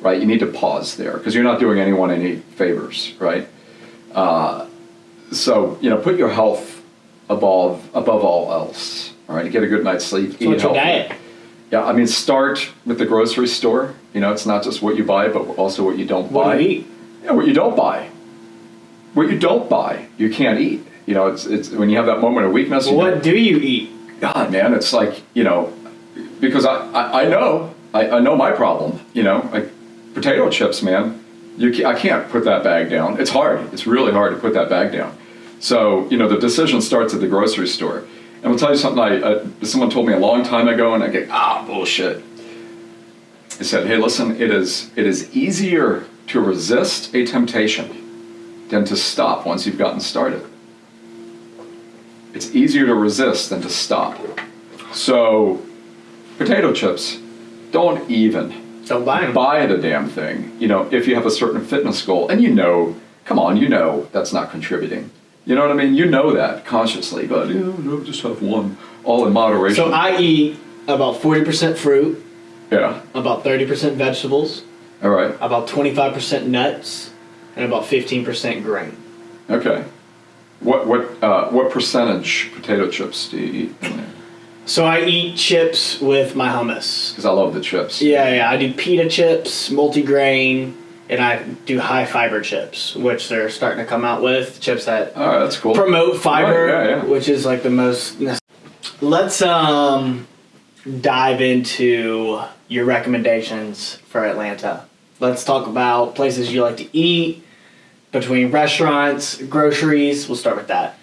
right you need to pause there because you're not doing anyone any favors right uh, so you know put your health above above all else all right get a good night's sleep So what's your healthy. diet? yeah i mean start with the grocery store you know it's not just what you buy but also what you don't What buy do you eat? yeah, what you don't buy. What you don't buy, you can't eat. You know, it's it's when you have that moment of weakness. you What do you eat? God, man, it's like you know, because I I, I know I, I know my problem. You know, like potato chips, man. You ca- I can't put that bag down. It's hard. It's really hard to put that bag down. So you know, the decision starts at the grocery store. And I'll tell you something. I, I someone told me a long time ago, and I get ah bullshit. He said, "Hey, listen. It is it is easier to resist a temptation than to stop once you've gotten started. It's easier to resist than to stop. So, potato chips, don't even Don't buy them. buy the damn thing. You know, if you have a certain fitness goal, and you know, come on, you know that's not contributing. You know what I mean? You know that consciously, but you know, no, just have one, all in moderation. So I eat about 40% fruit, yeah, about 30% vegetables, all right, about 25% nuts, and about 15% grain. okay. What what uh, what percentage potato chips do you eat? So I eat chips with my hummus. Because I love the chips. Yeah, yeah. I do pita chips, multigrain, and I do high fiber chips, which they're starting to come out with chips that that's cool. promote fiber, Right, yeah, yeah. which is like the most. Let's um dive into your recommendations for Atlanta. Let's talk about places you like to eat, between restaurants, groceries. We'll start with that.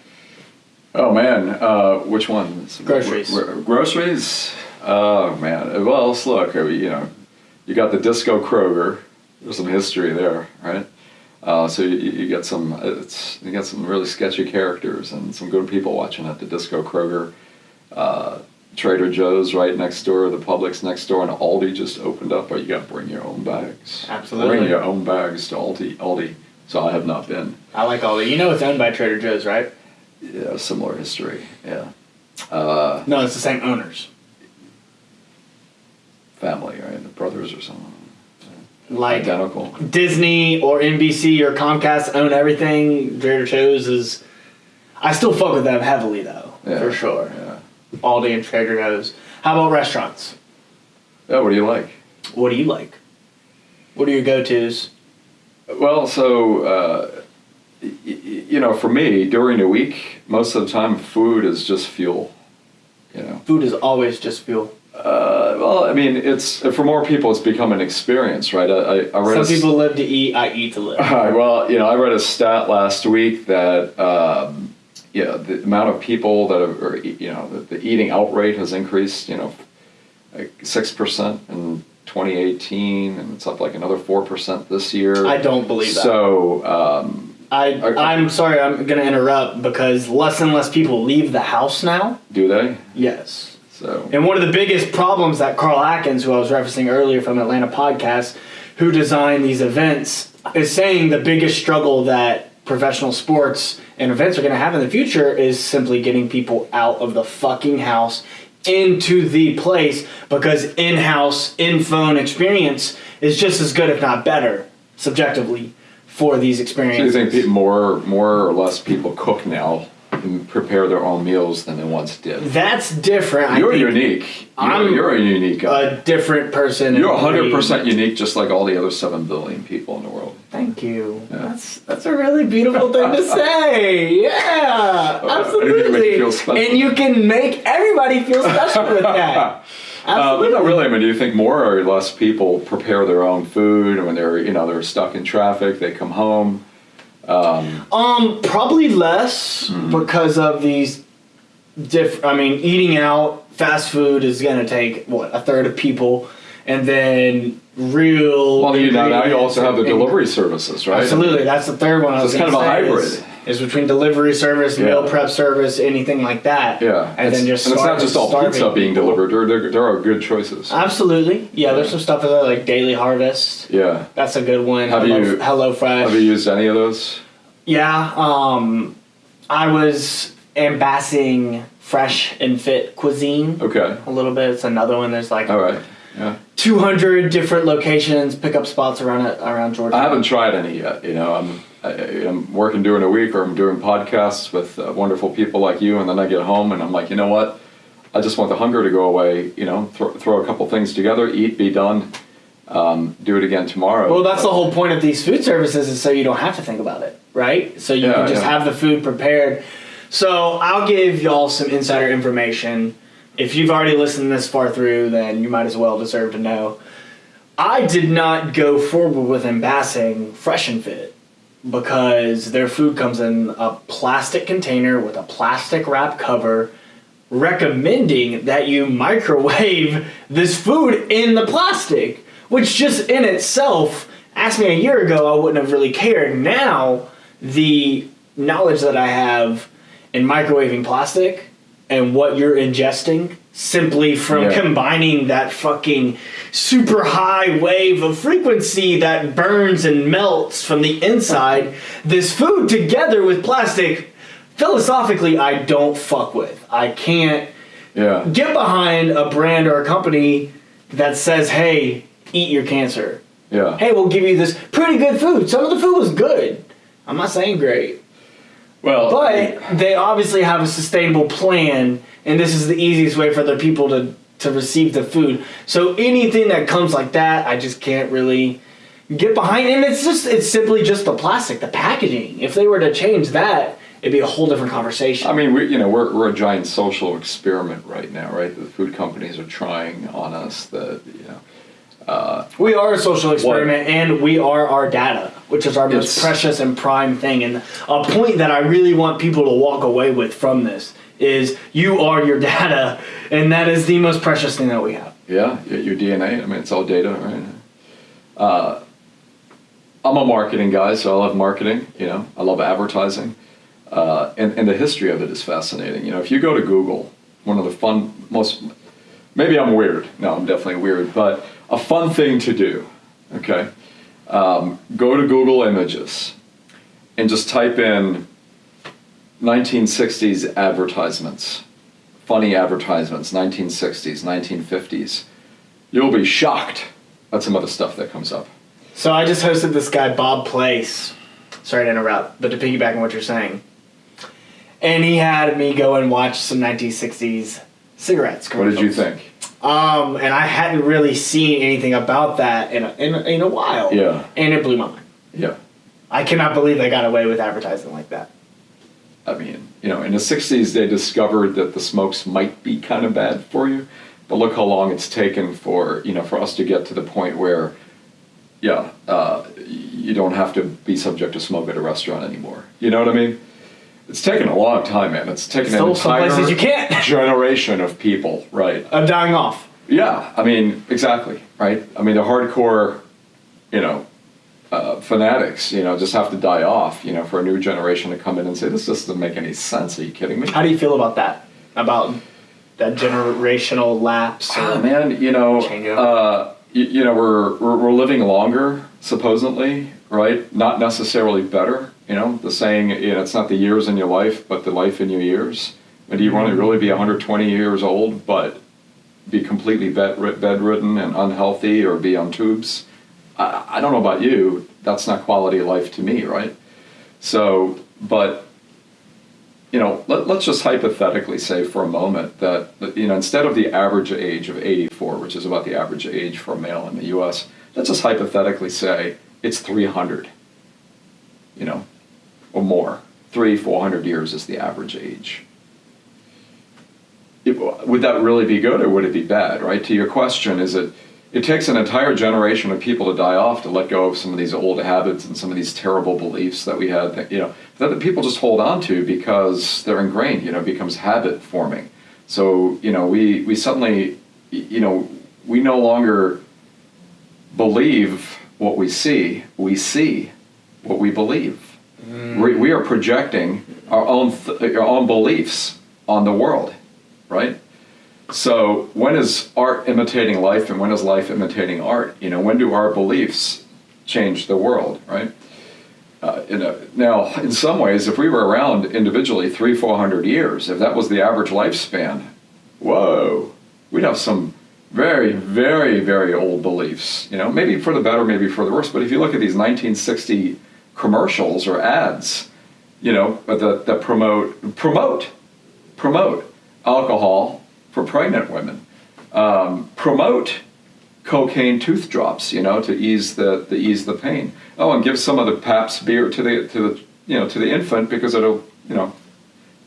Oh man, uh, which ones? Groceries. Gro- gro- groceries. Oh man. Well, let's look. Mean, You know, you got the Disco Kroger. There's some history there, right? Uh, so you, you get some. It's you get some really sketchy characters and some good people watching at the Disco Kroger. Uh, Trader Joe's right next door, the Publix next door, and Aldi just opened up. But you got to bring your own bags. Absolutely. Bring your own bags to Aldi. Aldi. So I have not been. I like all that. You know it's owned by Trader Joe's, right? Yeah, similar history. Yeah. Uh, No, it's the same owners. family, right? The brothers or something. Like Identical. Disney or NBC or Comcast own everything. Trader Joe's is. I still fuck with them heavily though, Yeah. for sure. Yeah. Aldi and Trader Joe's. How about restaurants? Yeah, what do you like? What do you like? What are your go tos? Well, so, uh, you know, for me, during the week, most of the time, food is just fuel. You know? Food is always just fuel. Uh, well, I mean, it's for more people, it's become an experience, right? I, I, I read Some people live to eat. I eat to live. Well, you know, I read a stat last week that um, you know the amount of people that are, you know, the, the eating out rate has increased, you know, like six percent in 2018, and it's up like another four percent this year. I don't believe that. So, um, I. I'm sorry. I'm gonna interrupt because less and less people leave the house now. do they? Yes. So, And one of the biggest problems that Carl Atkins, who I was referencing earlier from Atlanta Podcast, who designed these events, is saying the biggest struggle that professional sports and events are going to have in the future is simply getting people out of the fucking house into the place because in-house, in-phone experience is just as good, if not better, subjectively, for these experiences. so you think more, more or less people cook now and prepare their own meals than they once did? That's different. You're unique. You're, I'm you're a unique guy. A different person. You're 100 percent unique, just like all the other seven billion people in the world. Thank you. Yeah. That's that's a really beautiful thing to say. Yeah, Uh, I didn't make absolutely. you. And you can make everybody feel special with that. Uh, but Absolutely. not really. I mean, do you think more or less people prepare their own food when they're, you know, they're stuck in traffic, they come home? Um, um probably less Hmm. because of these diff. I mean, eating out, fast food is gonna take what a third of people, and then real. Well, you know, now you also have the delivery services, right? Absolutely, that's the third one. I was it's kind of a hybrid. Is, is between delivery service, Yeah. meal prep service, anything like that. Yeah, and it's, then just and it's not just all starving pizza being delivered. There, there, there are good choices. Absolutely, yeah. There's some stuff there like Daily Harvest. yeah. That's a good one. Have Hello, you- Hello Fresh. Have you used any of those? Yeah, um, I was ambassading Fresh and Fit Cuisine. Okay. A little bit. It's another one. There's like All right. Yeah. 200 different locations, pickup spots around it, around Georgia. I haven't tried any yet. You know, I'm I'm working during a week, or I'm doing podcasts with uh, wonderful people like you, and then I get home and I'm like, you know what? I just want the hunger to go away. You know, throw, throw a couple things together, eat, be done. Um, do it again tomorrow. Well, that's the whole point of these food services is so you don't have to think about it, right? So you Yeah, can just yeah. have the food prepared. So I'll give y'all some insider information. If you've already listened this far through, then you might as well deserve to know. I did not go forward with embassing Fresh and Fit because their food comes in a plastic container with a plastic wrap cover recommending that you microwave this food in the plastic, which just in itself, asked me a year ago, I wouldn't have really cared. Now, the knowledge that I have in microwaving plastic and what you're ingesting simply from Yeah. combining that fucking super high wave of frequency that burns and melts from the inside this food together with plastic philosophically I don't fuck with. I can't yeah. get behind a brand or a company that says, "Hey, eat your cancer." Yeah. Hey, we'll give you this pretty good food. Some of the food was good. I'm not saying great. Well, But they obviously have a sustainable plan, and this is the easiest way for their people to, to receive the food. So anything that comes like that, I just can't really get behind. And it's just it's simply just the plastic, the packaging. If they were to change that, it'd be a whole different conversation. I mean, we you know we're we're a giant social experiment right now, right? The food companies are trying on us that you know. We are a social experiment, and we are our data, which is our most It's- precious and prime thing. And a point that I really want people to walk away with from this is you are your data, and that is the most precious thing that we have. Yeah, your DNA. I mean, it's all data, right? Uh, I'm a marketing guy, so I love marketing. You know, I love advertising, uh, and and the history of it is fascinating. You know, if you go to Google, one of the fun, most maybe I'm weird. No, I'm definitely weird, but a fun thing to do. Okay, um, go to Google Images, and just type in 1960s advertisements, funny advertisements, 1960s, 1950s. You'll be shocked at some of the stuff that comes up. So I just hosted this guy Bob Place. Sorry to interrupt, but to piggyback on what you're saying, and he had me go and watch some 1960s cigarettes. What did you think? Um, and I hadn't really seen anything about that in a, in in a while. Yeah. and it blew my mind. Yeah. I cannot believe they got away with advertising like that. I mean, you know, in the 60s, they discovered that the smokes might be kind of bad for you. But look how long it's taken for, you know, for us to get to the point where, yeah, uh, you don't have to be subject to smoke at a restaurant anymore. You know what I mean? It's taken a long time, man. It's taken Still an some entire places you can't. generation of people, right? I'm dying off. Yeah, I mean, exactly, right? I mean, the hardcore, you know, uh, fanatics, you know, just have to die off, you know, for a new generation to come in and say, this just doesn't make any sense. Are you kidding me? How do you feel about that? About that generational lapse? Ah, man, you know, uh, you, you know, we're, we're we're living longer, supposedly, right? Not necessarily better. You know, the saying, you know, it's not the years in your life, but the life in your years. And do you want to really be 120 years old, but be completely bedridden and unhealthy, or be on tubes? I, I don't know about you. That's not quality of life to me, right? So, but you know, let, let's just hypothetically say for a moment that, you know, instead of the average age of 84, which is about the average age for a male in the US, let's just hypothetically say it's 300, you know, or more. Three, 400 years is the average age. It, would that really be good or would it be bad, right? To your question, is it, it takes an entire generation of people to die off to let go of some of these old habits and some of these terrible beliefs that we had that you know that the people just hold on to because they're ingrained you know becomes habit forming so you know we we suddenly you know we no longer believe what we see we see what we believe we, we are projecting our own our own beliefs on the world right so when is art imitating life and when is life imitating art? You know, when do our beliefs change the world, right? Uh, in a, now, in some ways, if we were around individually three, four hundred years, if that was the average lifespan, whoa, we'd have some very, very, very old beliefs. You know, maybe for the better, maybe for the worse. But if you look at these 1960 commercials or ads, you know, that, that promote promote promote alcohol for pregnant women, um, promote cocaine tooth drops, you know, to ease the, the ease the pain. Oh, and give some of the Pabst beer to the to the you know to the infant because it'll you know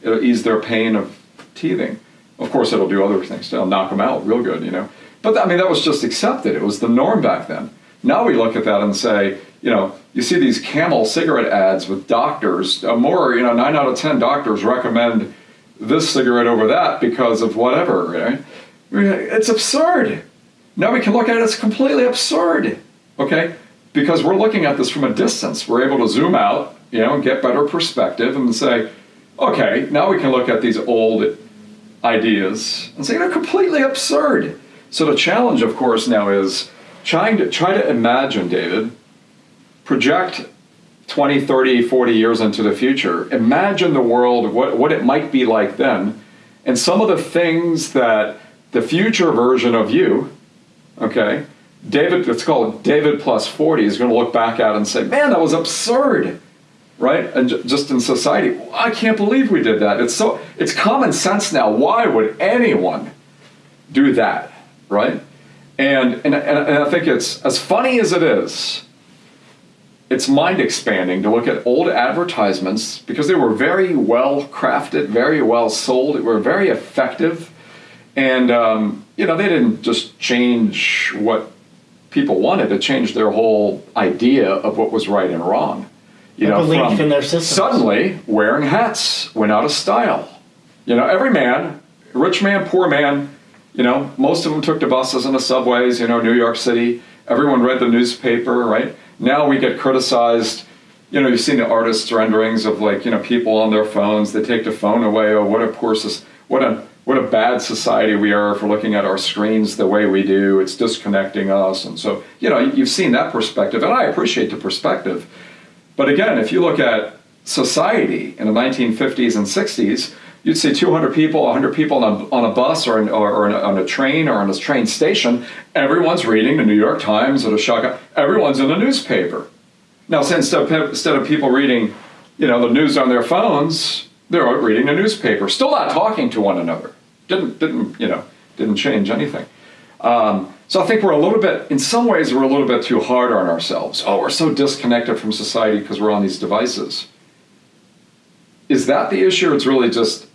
it'll ease their pain of teething. Of course, it'll do other things. It'll knock them out real good, you know. But I mean, that was just accepted. It was the norm back then. Now we look at that and say, you know, you see these Camel cigarette ads with doctors. Uh, more, you know, nine out of ten doctors recommend this cigarette over that because of whatever. Right? It's absurd. Now we can look at it as completely absurd. Okay, because we're looking at this from a distance. We're able to zoom out, you know, and get better perspective and say, okay, now we can look at these old ideas and say they're completely absurd. So the challenge, of course, now is trying to try to imagine, David, project 20, 30, 40 years into the future. Imagine the world, what, what it might be like then, and some of the things that the future version of you, okay, David, it's called David plus 40, is going to look back at and say, man, that was absurd right? And just in society, I can't believe we did that. It's so it's common sense now. Why would anyone do that, right? And and, and I think it's as funny as it is. It's mind expanding to look at old advertisements because they were very well crafted, very well sold. They were very effective, and um, you know they didn't just change what people wanted; to change their whole idea of what was right and wrong you know, belief in their systems. Suddenly, wearing hats went out of style. You know, every man, rich man, poor man, you know, most of them took the buses and the subways, you know, New York City. Everyone read the newspaper, right? Now we get criticized. You know, you've seen the artists' renderings of like, you know, people on their phones. They take the phone away. Oh, what a poor, what a what a bad society we are for looking at our screens the way we do. It's disconnecting us, and so you know, you've seen that perspective, and I appreciate the perspective. But again, if you look at society in the 1950s and 60s, you'd see 200 people, 100 people on a, on a bus or, or, or a, on a train or on a train station. Everyone's reading the New York Times or the Chicago. Everyone's in the newspaper. Now, instead of, instead of people reading, you know, the news on their phones, they're reading the newspaper, still not talking to one another. Didn't didn't you know didn't change anything. Um, so I think we're a little bit, in some ways, we're a little bit too hard on ourselves. Oh, we're so disconnected from society because we're on these devices. Is that the issue, it's really just,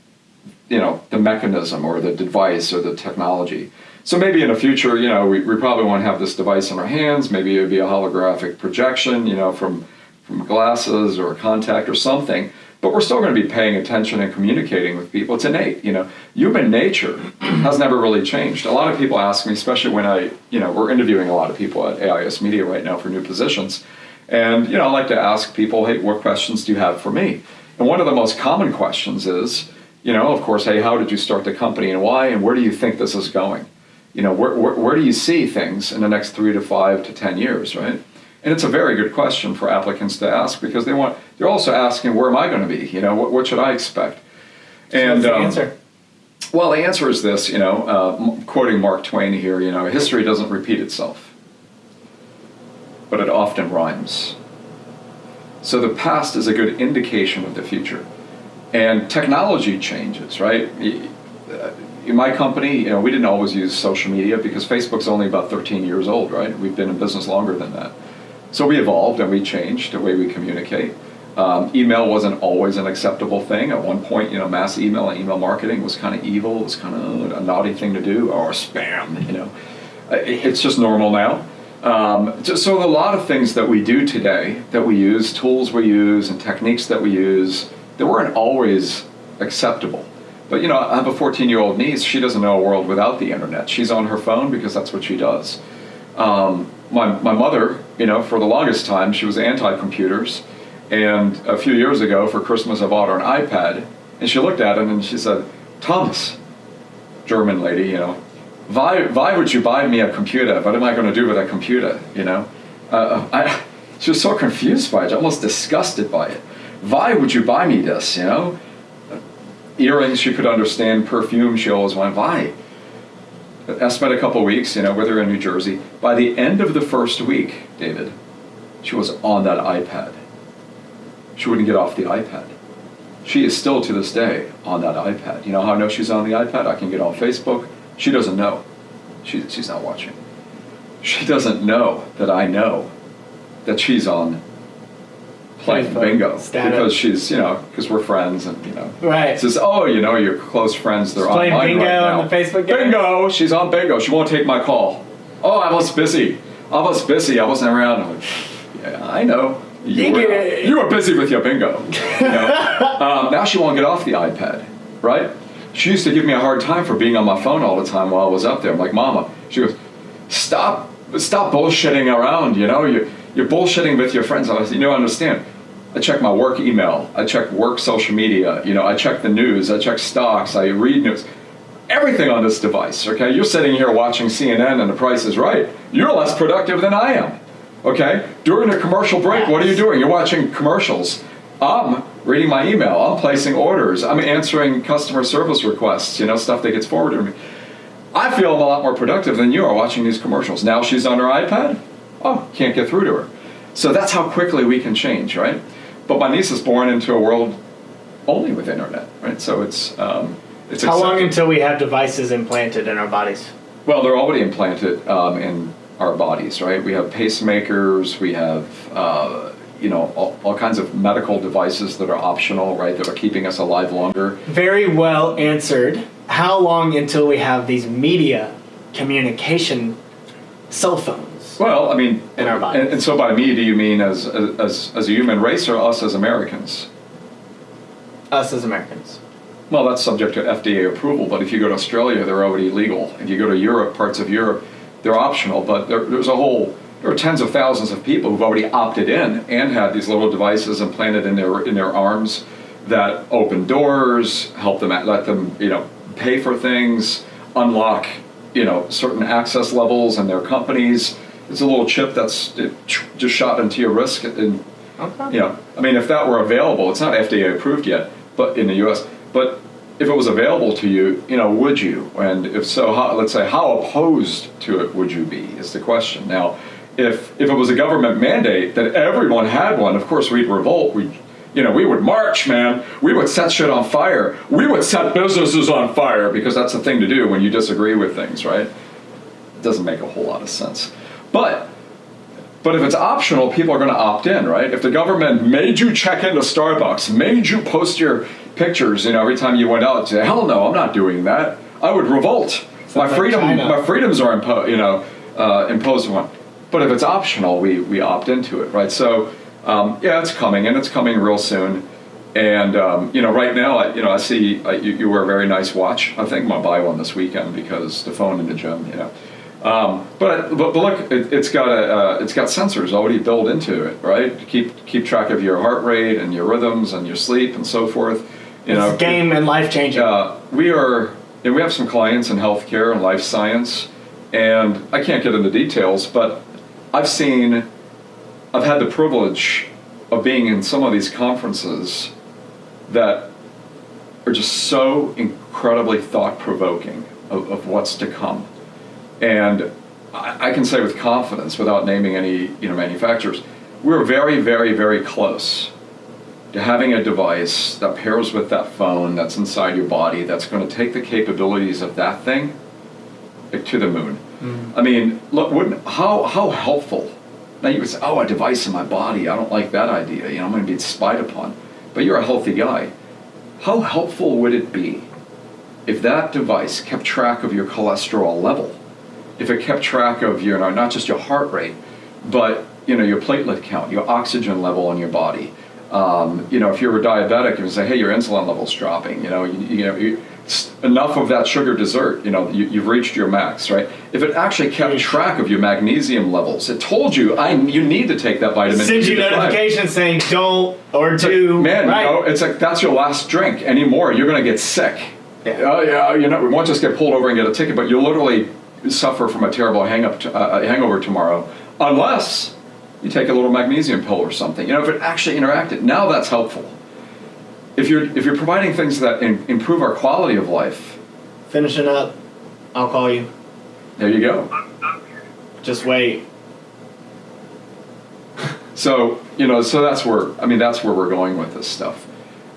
you know, the mechanism or the device or the technology? So maybe in the future, you know, we, we probably won't have this device in our hands. Maybe it would be a holographic projection, you know, from from glasses or a contact or something but we're still going to be paying attention and communicating with people. It's innate, you know. Human nature has never really changed. A lot of people ask me, especially when I, you know, we're interviewing a lot of people at AIS Media right now for new positions, and you know, I like to ask people, hey, what questions do you have for me? And one of the most common questions is, you know, of course, hey, how did you start the company and why, and where do you think this is going? You know, where, where, where do you see things in the next three to five to ten years, right? And it's a very good question for applicants to ask because they want they're also asking where am I going to be? You know, what, what should I expect? And so um, answer. Well, the answer is this. You know, uh, quoting Mark Twain here. You know, history doesn't repeat itself, but it often rhymes. So the past is a good indication of the future, and technology changes. Right. Uh, in my company, you know, we didn't always use social media because Facebook's only about 13 years old, right? We've been in business longer than that. So we evolved and we changed the way we communicate. Um, email wasn't always an acceptable thing. At one point, you know, mass email and email marketing was kind of evil. It was kind of a naughty thing to do, or spam. You know, it's just normal now. Um, so a lot of things that we do today, that we use, tools we use, and techniques that we use, they weren't always acceptable. But you know, I have a 14-year-old niece. She doesn't know a world without the internet. She's on her phone because that's what she does. Um, my, my mother, you know, for the longest time, she was anti-computers. And a few years ago, for Christmas, I bought her an iPad. And she looked at it and she said, Thomas, German lady, you know, why, why would you buy me a computer? What am I going to do with a computer, you know? Uh, I, She was so confused by it, almost disgusted by it. Why would you buy me this? You know, earrings she could understand, perfume she always wanted. Why? I spent a couple weeks, you know, with her in New Jersey. By the end of the first week, David, she was on that iPad. She wouldn't get off the iPad. She is still to this day on that iPad. You know how I know she's on the iPad? I can get on Facebook. She doesn't know. She, she's not watching. She doesn't know that I know that she's on playing bingo. status. because she's you know because we're friends and you know. Right. says oh you know your close friends they're She's playing online bingo right now. on the Facebook game? bingo! She's on bingo. She won't take my call. Oh I was busy. I was busy. I wasn't around. I'm like, yeah I know. You, You were, you were busy with your bingo. You know? um, now she won't get off the iPad right? She used to give me a hard time for being on my phone all the time while I was up there. I'm like mama she goes stop stop bullshitting around you know? You're, you're bullshitting with your friends. I was, you know understand I check my work email. I check work social media. You know I check the news. I check stocks. I read news. Everything on this device okay? You're sitting here watching CNN and the price is right. You're less productive than I am okay? During a commercial break what are you doing? You're watching commercials. I'm reading my email. I'm placing orders. I'm answering customer service requests you know stuff that gets forwarded to me. I feel I'm a lot more productive than you are watching these commercials. Now she's on her iPad. Oh, can't get through to her. So that's how quickly we can change, right? But my niece is born into a world only with internet, right? So it's um, it's How long until we have devices implanted in our bodies? Well, they're already implanted um, in our bodies, right? We have pacemakers, we have, uh, you know, all, all kinds of medical devices that are optional, right? That are keeping us alive longer. Very well answered. How long until we have these media communication cell phones? Well, I mean, In our bodies. And, and so by me, do you mean as, as, as a human race or us as Americans? Us as Americans. Well, that's subject to FDA approval, but if you go to Australia, they're already legal. If you go to Europe, parts of Europe, they're optional, but there, there's a whole, there are tens of thousands of people who've already opted in and had these little devices implanted in their, in their arms that open doors, help them, let them, you know, pay for things, unlock, you know, certain access levels in their companies. It's a little chip that's it, just shot into your wrist and Okay. you know, I mean, if that were available, it's not FDA approved yet, but in the U.S. But if it was available to you, you know, would you? And if so, how, let's say, how opposed to it would you be? Is the question. Now, if if it was a government mandate that everyone had one, of course we'd revolt. We, you know, we would march, man. We would set shit on fire. We would set businesses on fire because that's the thing to do when you disagree with things, right? It doesn't make a whole lot of sense, but. But if it's optional, people are going to opt in, right? If the government made you check into Starbucks, made you post your pictures, you know, every time you went out, say, hell no, I'm not doing that. I would revolt. My like freedom, China. my freedoms are impo- you know, uh, imposed upon. But if it's optional, we we opt into it, right? So um, yeah, it's coming, and it's coming real soon. And um, you know, right now, I, you know, I see uh, you, you wear a very nice watch. I think I'm gonna buy one this weekend because the phone in the gym, you know. Um, but, but look, it, it's got a uh, it's got sensors already built into it, right? To keep keep track of your heart rate and your rhythms and your sleep and so forth. You know, It's game and life changing. uh, we are and we have some clients in healthcare and life science, and I can't get into details, but I've seen, I've had the privilege of being in some of these conferences that are just so incredibly thought provoking of, of what's to come. And I, I can say with confidence, without naming any you know manufacturers, we're very, very, very close to having a device that pairs with that phone that's inside your body that's going to take the capabilities of that thing to the moon. Mm-hmm. I mean, look, wouldn't how how helpful? Now you would say, "Oh, a device in my body. I don't like that idea. You know, I'm going to be spied upon." But you're a healthy guy. How helpful would it be if that device kept track of your cholesterol level? If it kept track of your not just your heart rate, but you know your platelet count, your oxygen level in your body. Um, you know, if you're a diabetic, you can say, "Hey, your insulin level's dropping." You know, you, you know, you, enough of that sugar dessert. You know, you, you've reached your max, right? If it actually kept track of your magnesium levels, it told you, "I you need to take that vitamin." Sends you D5." notifications saying don't or do. man, right. you know, it's like that's your last drink. Anymore, you're going to get sick. Yeah. Oh yeah, you know, we won't just get pulled over and get a ticket, but you're literally suffer from a terrible hang up, uh, hangover tomorrow, unless You take a little magnesium pill or something. You know, if it actually interacted, now that's helpful. If you're if you're providing things that in, improve our quality of life, Finishing up, I'll call you. there you go. Just wait. So you know, so that's where I mean that's where we're going with this stuff,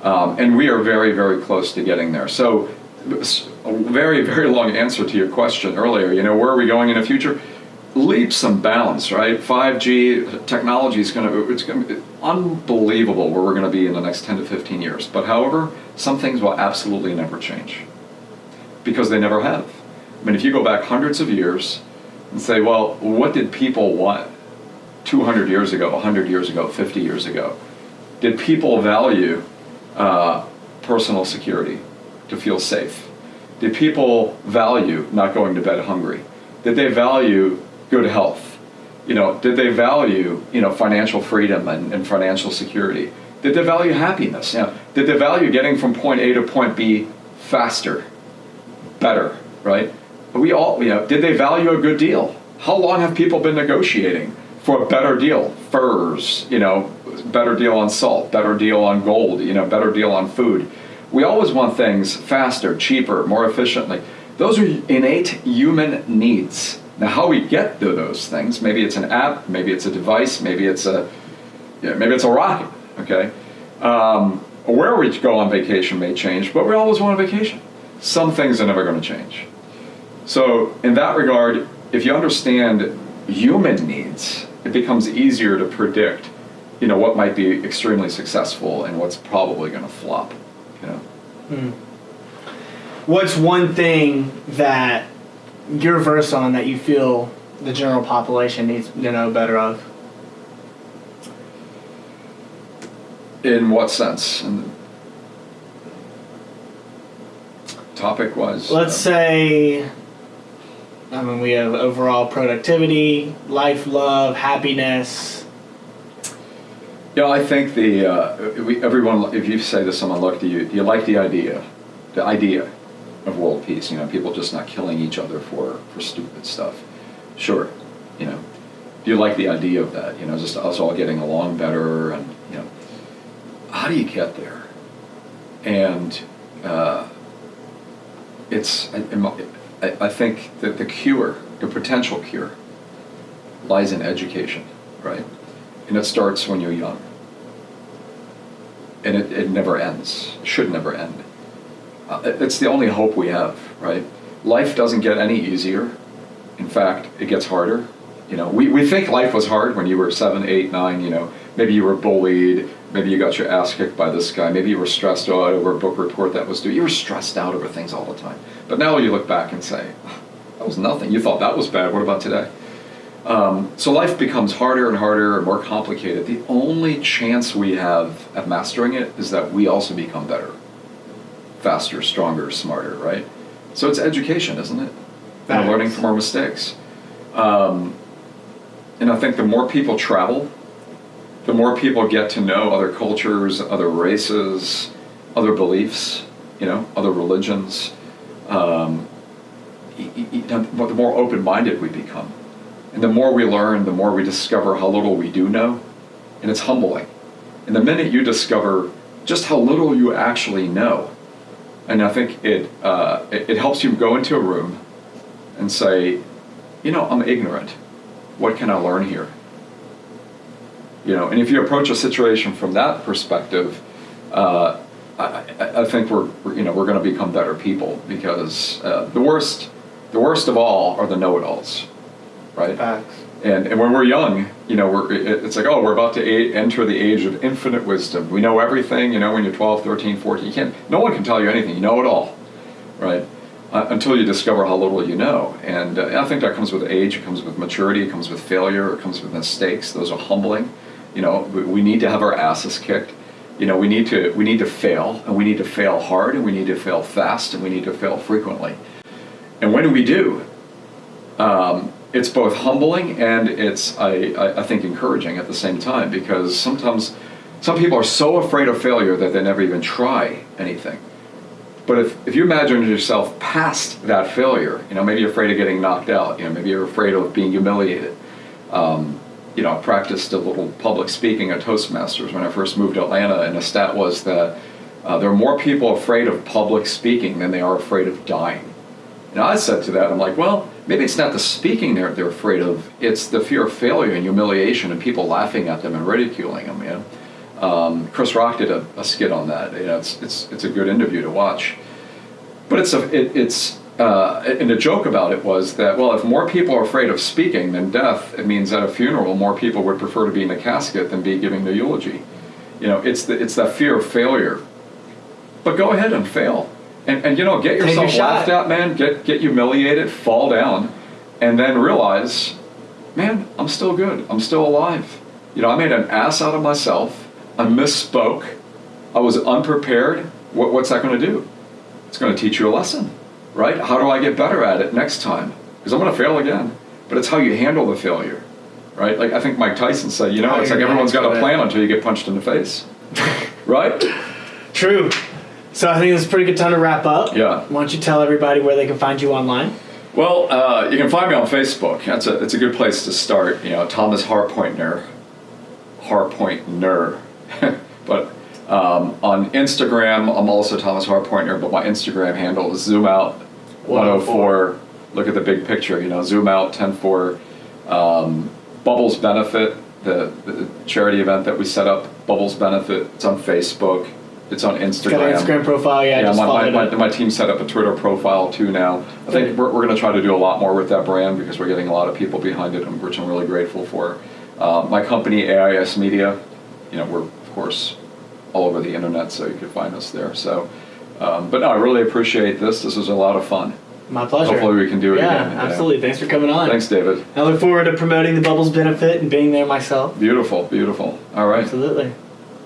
um, and we are very very close to getting there. So, s- a very very long answer to your question earlier. You know, where are we going in the future? Leaps and bounds, right? Five G technology is going to it's going to be unbelievable where we're going to be in the next ten to fifteen years. But however, some things will absolutely never change because they never have. I mean, if you go back hundreds of years and say, well, what did people want 200 years ago, 100 years ago, 50 years ago? Did people value uh, personal security to feel safe? Did people value not going to bed hungry? Did they value good health? You know, did they value you know financial freedom and, and financial security? Did they value happiness? You know, did they value getting from point A to point B faster? better, right? We all, you know, did they value a good deal? How long have people been negotiating for a better deal? Furs, you know, better deal on salt, better deal on gold, you know, better deal on food. We always want things faster, cheaper, more efficiently. Those are innate human needs. Now, how we get to those things, maybe it's an app, maybe it's a device, maybe it's a, yeah, maybe it's a rocket, okay? Um, where we go on vacation may change, but we always want a vacation. Some things are never going to change. So, in that regard, if you understand human needs, it becomes easier to predict, you know, what might be extremely successful and what's probably going to flop. Know, What's one thing that you're versed on that you feel the general population needs to know better of? in what sense? And topic was. Let's uh, say, I mean, we have overall productivity, life, love, happiness. Yeah, I think the uh, we, everyone. If you say to someone, "Look, do you do you like the idea, the idea of world peace? You know, people just not killing each other for for stupid stuff." Sure, you know. Do you like the idea of that? You know, just us all getting along better, and you know, how do you get there? And uh, it's I, I I think that the cure, the potential cure, lies in education, right? And it starts when you're young. And it, it never ends. It should never end. Uh, it's the only hope we have, right? Life doesn't get any easier. In fact, it gets harder. You know, we, we think life was hard when you were seven, eight, nine, you know, maybe you were bullied, maybe you got your ass kicked by this guy, maybe you were stressed out over a book report that was due. You were stressed out over things all the time. But now you look back and say, that was nothing. You thought that was bad. What about today? Um, so life becomes harder and harder and more complicated. The only chance we have at mastering it is that we also become better, faster, stronger, smarter, right? So it's education, isn't it? And learning from our mistakes. Um, and I think the more people travel, the more people get to know other cultures, other races, other beliefs, you know, other religions. Um, the more open-minded we become. And the more we learn, the more we discover how little we do know. And it's humbling. And the minute you discover just how little you actually know, and I think it, uh, it, it helps you go into a room and say, you know, I'm ignorant. What can I learn here? You know, and if you approach a situation from that perspective, uh, I, I, think we're, we're, you know, we're going to become better people because uh, the worst, the worst of all are the know-it-alls, right? Facts. And, and when we're young, you know, we're, it's like, oh, we're about to a- enter the age of infinite wisdom. We know everything, you know, when you're 12, 13, 14. You can't, no one can tell you anything. You know it all, right? Uh, until you discover how little you know. And uh, I think that comes with age, it comes with maturity, it comes with failure, it comes with mistakes. Those are humbling. You know, we, we need to have our asses kicked. You know, we need to we need to fail, and we need to fail hard, and we need to fail fast, and we need to fail frequently. And when do we do, um, it's both humbling and it's I, I, think encouraging at the same time because sometimes some people are so afraid of failure that they never even try anything. But if, if you imagine yourself past that failure, you know, maybe you're afraid of getting knocked out, you know, maybe you're afraid of being humiliated. Um, you know, I practiced a little public speaking at Toastmasters when I first moved to Atlanta, and the stat was that uh, there are more people afraid of public speaking than they are afraid of dying. And I said to that, I'm like, well, maybe it's not the speaking they're, they're afraid of, it's the fear of failure and humiliation and people laughing at them and ridiculing them, you know. Um, Chris Rock did a, a skit on that. You know, it's, it's, it's a good interview to watch. But it's a, it, it's, uh, and the joke about it was that, well, if more people are afraid of speaking than death, it means at a funeral, more people would prefer to be in the casket than be giving the eulogy. You know, it's, the, it's that fear of failure. But go ahead and fail. And, and you know, get your yourself shot. laughed at, man. Get, get humiliated, fall down, and then realize, man, I'm still good. I'm still alive. You know, I made an ass out of myself. I misspoke. I was unprepared. What, what's that going to do? It's going to teach you a lesson, right? How do I get better at it next time? Because I'm going to fail again. But it's how you handle the failure, right? Like I think Mike Tyson said, you know, How it's like everyone's got a plan it. until you get punched in the face, right? True. So I think it's a pretty good time to wrap up. Yeah. Why don't you tell everybody where they can find you online? Well, uh, you can find me on Facebook. That's a it's a good place to start. You know, Thomas Harpointner, Harpointner. but um, on Instagram, I'm also Thomas Harpointner. But my Instagram handle is Zoom Out 104. Look at the big picture. You know, Zoom Out 104. Um, Bubbles Benefit, the, the charity event that we set up. Bubbles Benefit. It's on Facebook. It's on Instagram. Got an Instagram profile. Yeah, Yeah, just my, my, my, my team set up a Twitter profile too now. I think we're, we're going to try to do a lot more with that brand because we're getting a lot of people behind it, which I'm really grateful for. Uh, my company, AIS Media, you know, we're of course all over the internet, so you can find us there. So, um, but no, I really appreciate this. This was a lot of fun. My pleasure. Hopefully we can do it yeah, again. Yeah. absolutely. Thanks for coming on. Thanks, David. I look forward to promoting the Bubbles benefit and being there myself. Beautiful, beautiful. All right. Absolutely.